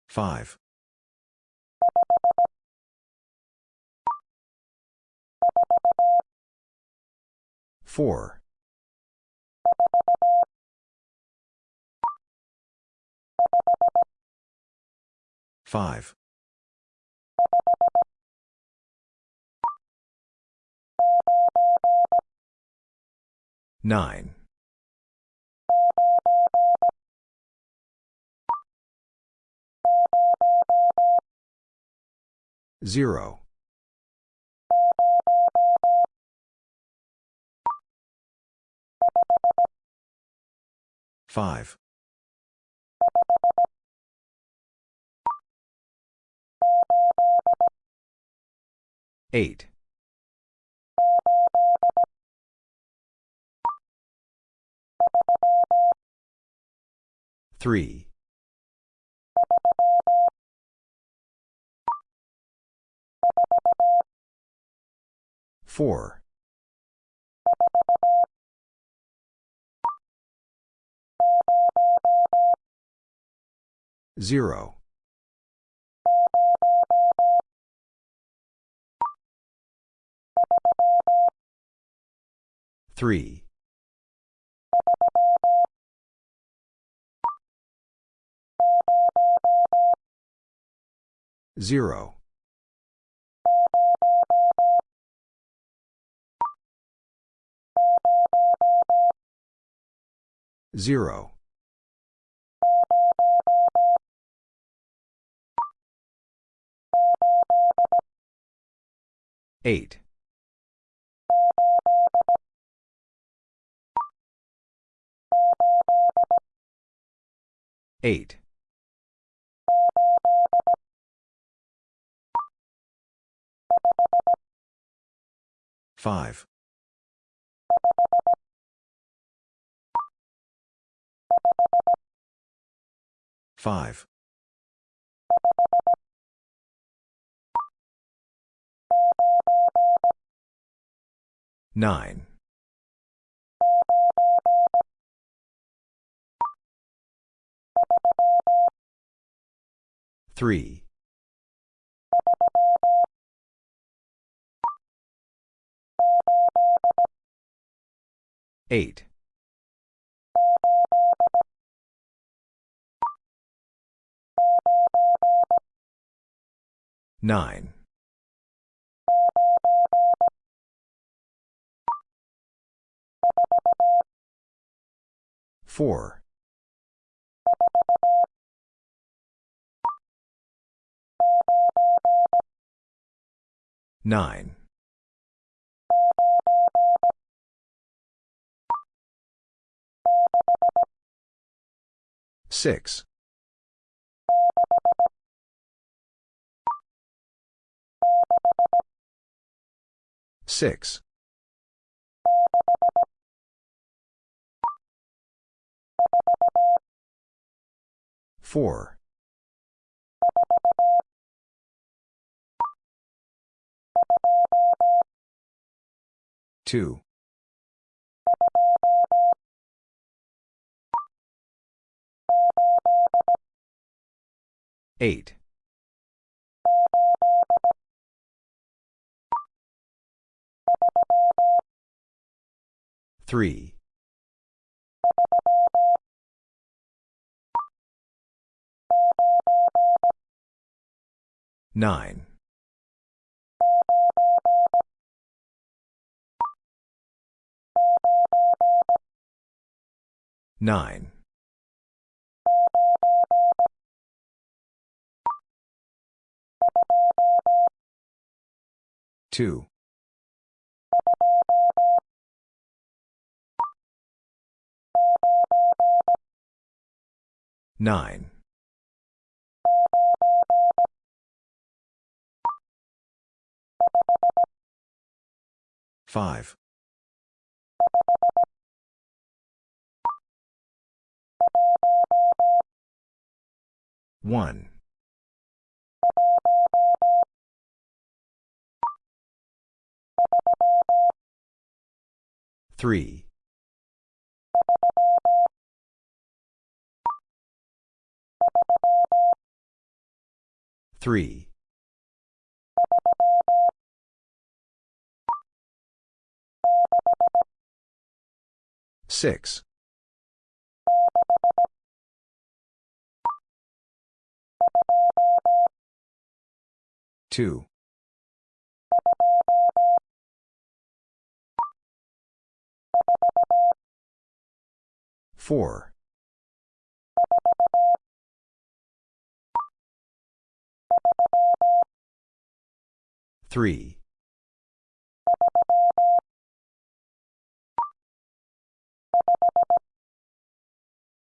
5. 4. 5. 9. 0. 5. 8. 3. 4. 0. 3. 0. 0. Eight. Eight. Five. Five. Nine. Three. Eight. Nine. Four. Nine. Six. Six. Four. Two. Eight. Three. Nine. Nine. Two. Nine. Five. One. Three. Three. Six. Two. Four. Three.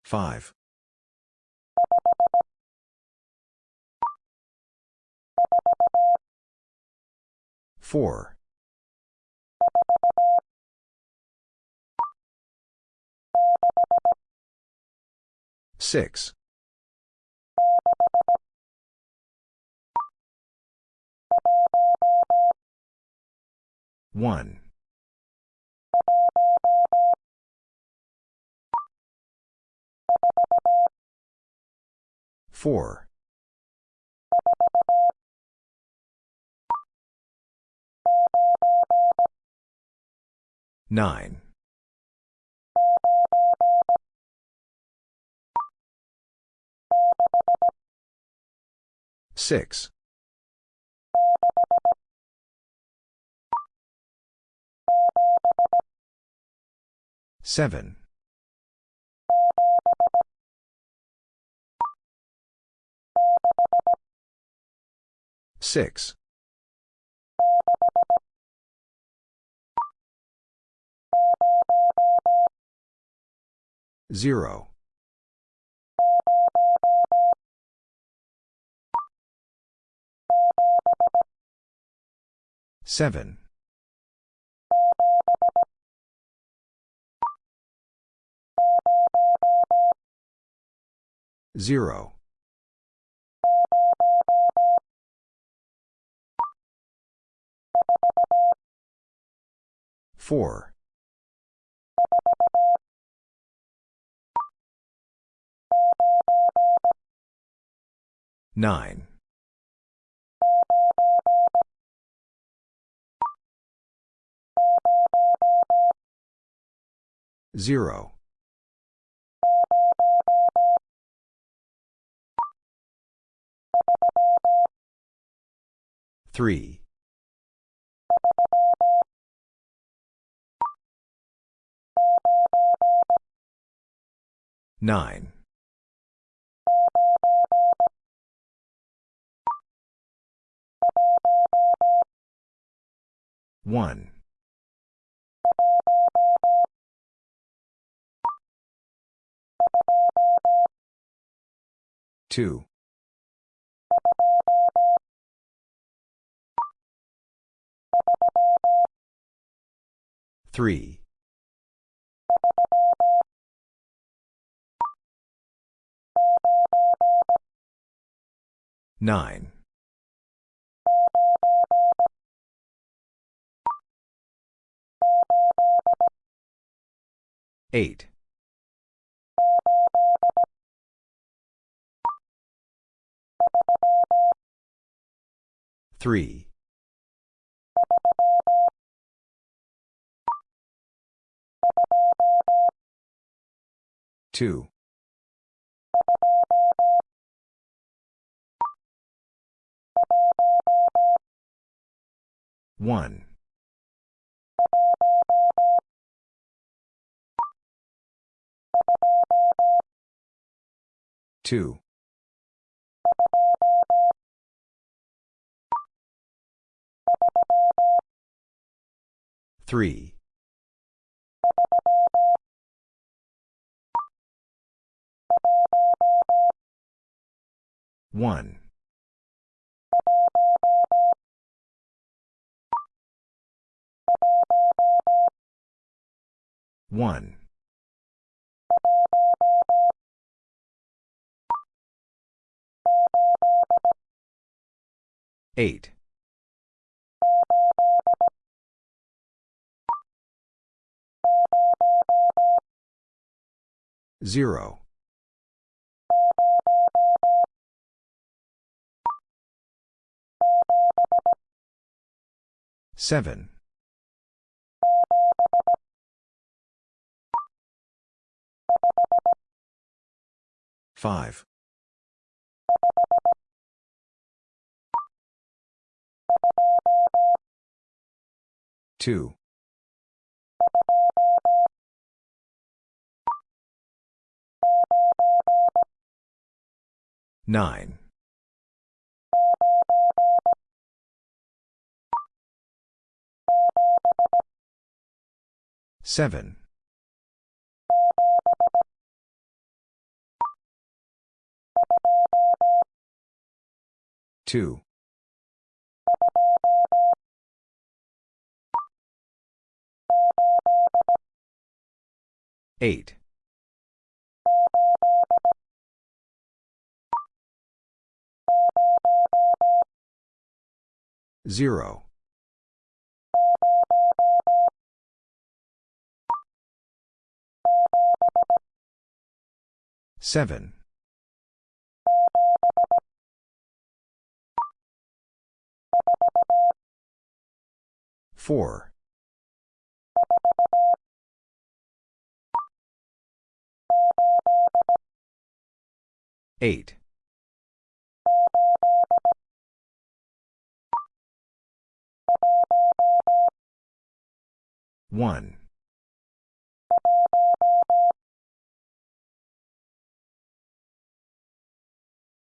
Five. Four. Six. One. Four. Nine. Six. Seven. Six. Zero. Seven. Zero. Four. Nine. Zero. Three. Nine. One. Two. Three. Nine. Eight. Three. Two. One. Two. Three. One. One. Eight. Zero. Seven. Five. Two. Nine. Seven. Two. Eight. Zero. Seven. Four. Eight. 1.